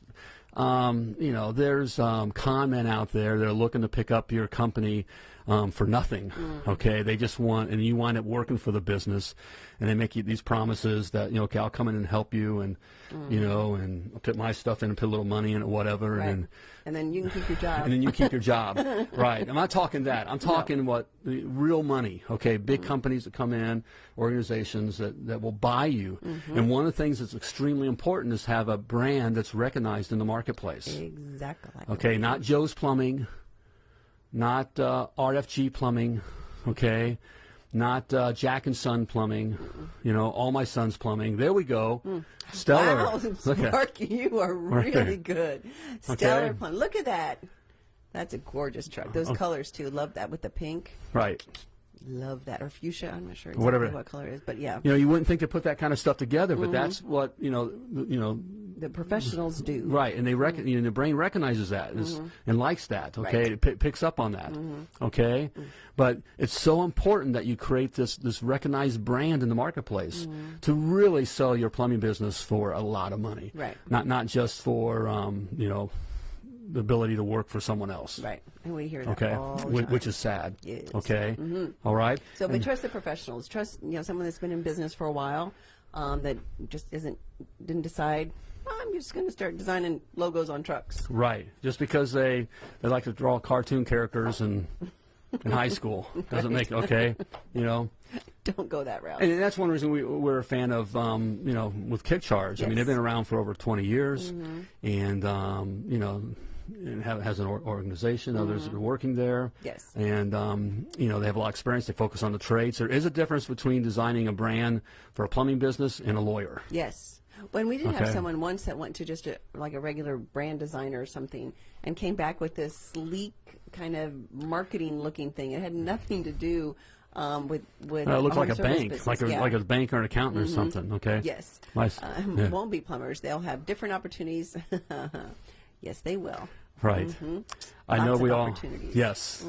[SPEAKER 2] um, you know, there's um, con men out there that are looking to pick up your company um, for nothing. Mm. Okay, they just want, and you wind up working for the business, and they make you these promises that you know, okay, I'll come in and help you, and you mm. know, and I'll put my stuff in and put a little money in it, whatever,
[SPEAKER 3] Right.
[SPEAKER 2] and
[SPEAKER 3] And then you can keep your <laughs> job.
[SPEAKER 2] and then you keep your job. <laughs> right. I'm not talking that. I'm talking what the real money. Okay, big mm. companies that come in, organizations that, that will buy you. Mm-hmm. And one of the things that's extremely important is have a brand that's recognized in the marketplace.
[SPEAKER 3] exactly.
[SPEAKER 2] Okay, not Joe's Plumbing, not uh, RFG Plumbing, okay, not uh, Jack and Son Plumbing, you know, all my son's plumbing. There we go. Stellar.
[SPEAKER 3] Wow,
[SPEAKER 2] Look at
[SPEAKER 3] Sparky, you are
[SPEAKER 2] Right.
[SPEAKER 3] really good. Stellar
[SPEAKER 2] Okay.
[SPEAKER 3] Plumbing. Look at that. That's a gorgeous truck. Those colors too. Love that with the pink.
[SPEAKER 2] right.
[SPEAKER 3] Love that. Or fuchsia. I'm not sure exactly
[SPEAKER 2] Whatever.
[SPEAKER 3] what color it is, but yeah,
[SPEAKER 2] You know, you wouldn't think to put that kind of stuff together, but that's what you know. You know,
[SPEAKER 3] the professionals do.
[SPEAKER 2] right? And they reckon, mm-hmm. you know, the brain recognizes that and, is- mm-hmm. and likes that. Okay,
[SPEAKER 3] Right.
[SPEAKER 2] it p- picks up on that. Mm-hmm. Okay, but it's so important that you create this this recognized brand in the marketplace to really sell your plumbing business for a lot of money.
[SPEAKER 3] Right.
[SPEAKER 2] Not not just for um, you know the ability to work for someone else.
[SPEAKER 3] Right. And we hear that
[SPEAKER 2] Okay,
[SPEAKER 3] time.
[SPEAKER 2] which is sad.
[SPEAKER 3] Yes.
[SPEAKER 2] Okay, All right.
[SPEAKER 3] So, but trust the professionals. Trust you know someone that's been in business for a while, um, that just isn't didn't decide. "Oh, I'm just going to start designing logos on trucks.
[SPEAKER 2] Right. Just because they they like to draw cartoon characters in in high school doesn't make okay. You know. <laughs>
[SPEAKER 3] Don't go that route.
[SPEAKER 2] And that's one reason we, we're a fan of, um, you know, with Kick Charge. I mean, they've been around for over 20 years, and um, you know, it have, has an or- organization. Others are working there.
[SPEAKER 3] Yes.
[SPEAKER 2] And um, you know, they have a lot of experience. They focus on the trades. There is a difference between designing a brand for a plumbing business and a lawyer.
[SPEAKER 3] Yes. When we did have someone once that went to just a, like a regular brand designer or something and came back with this sleek kind of marketing looking thing. It had nothing to do um, with with.
[SPEAKER 2] Uh, it looks like a bank,
[SPEAKER 3] business.
[SPEAKER 2] like a
[SPEAKER 3] Yeah.
[SPEAKER 2] like a bank or an accountant or something. Okay.
[SPEAKER 3] Yes.
[SPEAKER 2] Nice.
[SPEAKER 3] Um, <laughs>
[SPEAKER 2] Yeah.
[SPEAKER 3] Won't be plumbers. They'll have different opportunities. <laughs> yes, they will.
[SPEAKER 2] Right. I know we all.
[SPEAKER 3] opportunities. Mm-hmm.
[SPEAKER 2] Yes.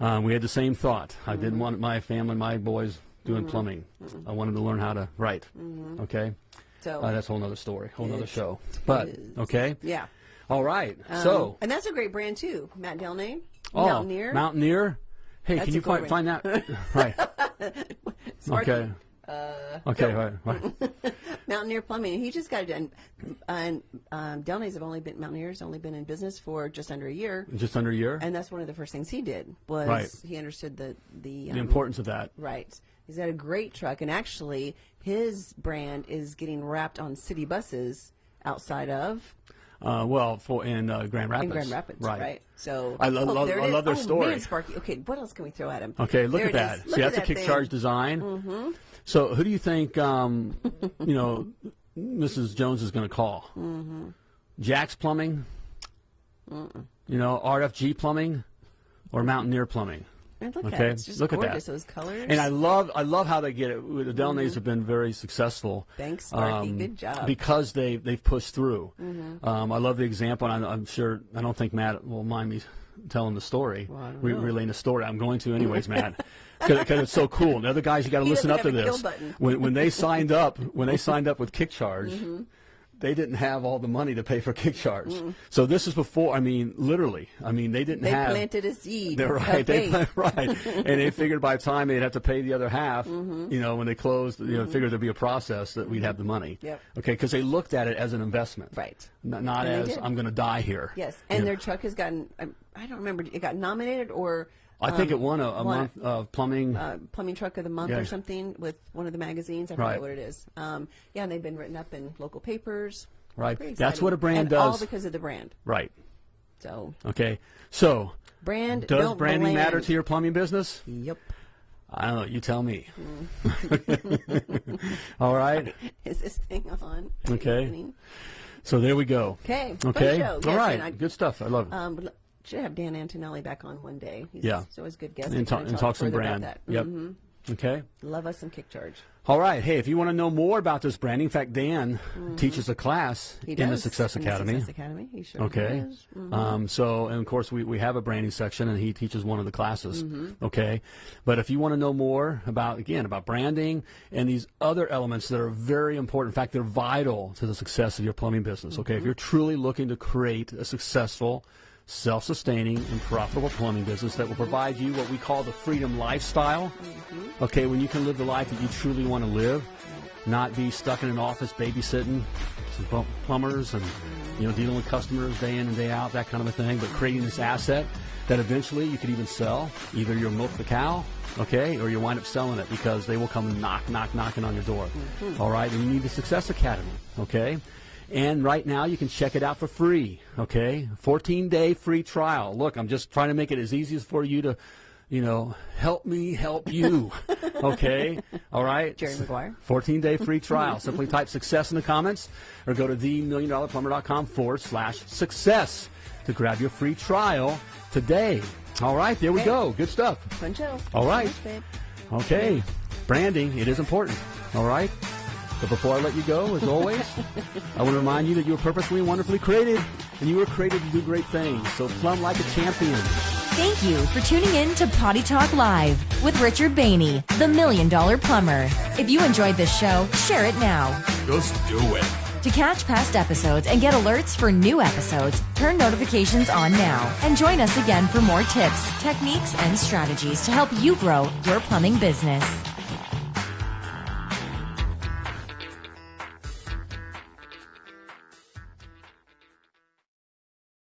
[SPEAKER 2] Um, we had the same thought. I didn't want my family, my boys doing
[SPEAKER 3] Mm-hmm.
[SPEAKER 2] plumbing. I wanted to learn how to write. Okay.
[SPEAKER 3] So
[SPEAKER 2] Uh, that's a whole nother story, whole nother show. But okay.
[SPEAKER 3] yeah.
[SPEAKER 2] All right.
[SPEAKER 3] Um,
[SPEAKER 2] so,
[SPEAKER 3] and that's a great brand too. Matt Delnay,
[SPEAKER 2] oh,
[SPEAKER 3] Mountaineer.
[SPEAKER 2] Mountaineer. Hey,
[SPEAKER 3] That's
[SPEAKER 2] can you find, find that? <laughs> right. <laughs> Okay. okay. Right. Right. <laughs>
[SPEAKER 3] Mountaineer Plumbing. He just got it done. And um, Delnay's have only been Mountaineer's only been in business for just under a year,
[SPEAKER 2] Just under a year.
[SPEAKER 3] and that's one of the first things he did was
[SPEAKER 2] Right.
[SPEAKER 3] he understood the the, um,
[SPEAKER 2] the importance of that.
[SPEAKER 3] Right. He's got a great truck, and actually, his brand is getting wrapped on city buses outside of
[SPEAKER 2] Uh, well, for in uh, Grand Rapids.
[SPEAKER 3] in Grand Rapids, right? So
[SPEAKER 2] I lo-
[SPEAKER 3] oh,
[SPEAKER 2] love- I love their
[SPEAKER 3] oh,
[SPEAKER 2] story.
[SPEAKER 3] Man, Sparky. Okay, what else can we throw at him?
[SPEAKER 2] Okay, look
[SPEAKER 3] There
[SPEAKER 2] at
[SPEAKER 3] that.
[SPEAKER 2] that.
[SPEAKER 3] is.
[SPEAKER 2] See,
[SPEAKER 3] Look
[SPEAKER 2] that's
[SPEAKER 3] at
[SPEAKER 2] a kick
[SPEAKER 3] that
[SPEAKER 2] charge design. Mm-hmm. So, who do you think, um, you know, Mrs. Jones is going to call? Mm-hmm. Jack's Plumbing? You know, RFG Plumbing? Or Mountaineer Plumbing?
[SPEAKER 3] And look at
[SPEAKER 2] Okay,
[SPEAKER 3] it. It's just
[SPEAKER 2] look at that.
[SPEAKER 3] gorgeous. Those colors.
[SPEAKER 2] And I love, I love how they get it. The Delnays have been very successful.
[SPEAKER 3] Mm-hmm. Thanks, Sparky. Good job. Mm-hmm.
[SPEAKER 2] Because they they've pushed through. Um, I love the example. And I, I'm sure I don't think Matt will mind me telling the story,
[SPEAKER 3] Well,
[SPEAKER 2] re- relaying the story. I'm going to anyways, <laughs> Matt, because it's so cool. The other guys, you got to listen up to this. When when they signed up, when they signed up with Kick Charge.
[SPEAKER 3] Mm-hmm.
[SPEAKER 2] They didn't have all the money to pay for KickCharge. So this is before. I mean, literally. I mean, they didn't
[SPEAKER 3] They
[SPEAKER 2] have.
[SPEAKER 3] planted a seed.
[SPEAKER 2] They're right. They
[SPEAKER 3] faith.
[SPEAKER 2] pla- right, and they figured by the time they'd have to pay the other half,
[SPEAKER 3] Mm-hmm.
[SPEAKER 2] you know, when they closed, you know, figured there'd be a process that we'd have the money.
[SPEAKER 3] Yep.
[SPEAKER 2] Okay, because they looked at it as an investment.
[SPEAKER 3] Right.
[SPEAKER 2] N- not
[SPEAKER 3] And
[SPEAKER 2] as. I'm going to die here.
[SPEAKER 3] Yes,
[SPEAKER 2] You
[SPEAKER 3] and
[SPEAKER 2] know.
[SPEAKER 3] their truck has gotten. I don't remember. It got nominated or.
[SPEAKER 2] I think
[SPEAKER 3] um,
[SPEAKER 2] it won a, a
[SPEAKER 3] won
[SPEAKER 2] month of plumbing.
[SPEAKER 3] uh, plumbing truck of the month
[SPEAKER 2] Yeah.
[SPEAKER 3] or something with one of the magazines. I
[SPEAKER 2] Right.
[SPEAKER 3] forget what it is. Um, yeah, and they've been written up in local papers.
[SPEAKER 2] Right. That's what a brand
[SPEAKER 3] and
[SPEAKER 2] does.
[SPEAKER 3] All because of the brand.
[SPEAKER 2] right.
[SPEAKER 3] So
[SPEAKER 2] Okay. So,
[SPEAKER 3] brand
[SPEAKER 2] does branding matter to your plumbing business?
[SPEAKER 3] Yep.
[SPEAKER 2] I don't know. You tell me.
[SPEAKER 3] Mm. <laughs>
[SPEAKER 2] All right. <laughs>
[SPEAKER 3] Is this thing on?
[SPEAKER 2] Okay. So there we go.
[SPEAKER 3] Okay.
[SPEAKER 2] Okay. All
[SPEAKER 3] Yes,
[SPEAKER 2] right.
[SPEAKER 3] I-
[SPEAKER 2] Good stuff. I love it.
[SPEAKER 3] Um, should have Dan Antonelli back on one day. He's
[SPEAKER 2] Yeah.
[SPEAKER 3] he's always a good guest.
[SPEAKER 2] and, talk, and talk some brand.
[SPEAKER 3] About that.
[SPEAKER 2] Yep.
[SPEAKER 3] Mhm.
[SPEAKER 2] Okay.
[SPEAKER 3] Love us some kick charge.
[SPEAKER 2] All right. Hey, if you want to know more about this branding, in fact, Dan teaches a class
[SPEAKER 3] Mm-hmm.
[SPEAKER 2] In the. Success
[SPEAKER 3] In the
[SPEAKER 2] Academy.
[SPEAKER 3] Success Academy. He sure
[SPEAKER 2] Okay.
[SPEAKER 3] does. Mhm.
[SPEAKER 2] Um, so, and of course, we, we have a branding section, and he teaches one of the classes.
[SPEAKER 3] Mm-hmm.
[SPEAKER 2] Okay. But if you want to know more about, again, about branding and these other elements that are very important, in fact, they're vital to the success of your plumbing business. Okay. If
[SPEAKER 3] Mm-hmm.
[SPEAKER 2] you're truly looking to create a successful, self sustaining, and profitable plumbing business that will provide you what we call the freedom lifestyle.
[SPEAKER 3] Mm-hmm.
[SPEAKER 2] Okay. When you can live the life that you truly want to live, not be stuck in an office babysitting some plumbers and you know dealing with customers day in and day out, that kind of a thing. But creating this asset that eventually you could even sell. Either you'll milk the cow, okay, or you wind up selling it because they will come knock, knock, knocking on your door. All right, and you need the Success Academy, okay. And right now you can check it out for free, okay? 14 day free trial. Look, I'm just trying to make it as easy as for you to, you know, help me help you, <laughs> okay? All right?
[SPEAKER 3] Jerry Maguire.
[SPEAKER 2] 14 day <laughs> free trial. Simply type success in the comments or go to themilliondollarplumber.com forward slash success to grab your free trial today. All right, there we go. Good stuff.
[SPEAKER 3] Fun show.
[SPEAKER 2] All right. Okay, branding, it is important. All right? But before I let you go, as always, I want to remind you that you were purposely and wonderfully created, and you were created to do great things. So plumb like a champion.
[SPEAKER 4] Thank you for tuning in to Potty Talk Live with Richard Bainey, the Million Dollar Plumber. If you enjoyed this show, share it now.
[SPEAKER 1] Just do it.
[SPEAKER 4] To catch past episodes and get alerts for new episodes, turn notifications on now and join us again for more tips, techniques, and strategies to help you grow your plumbing business.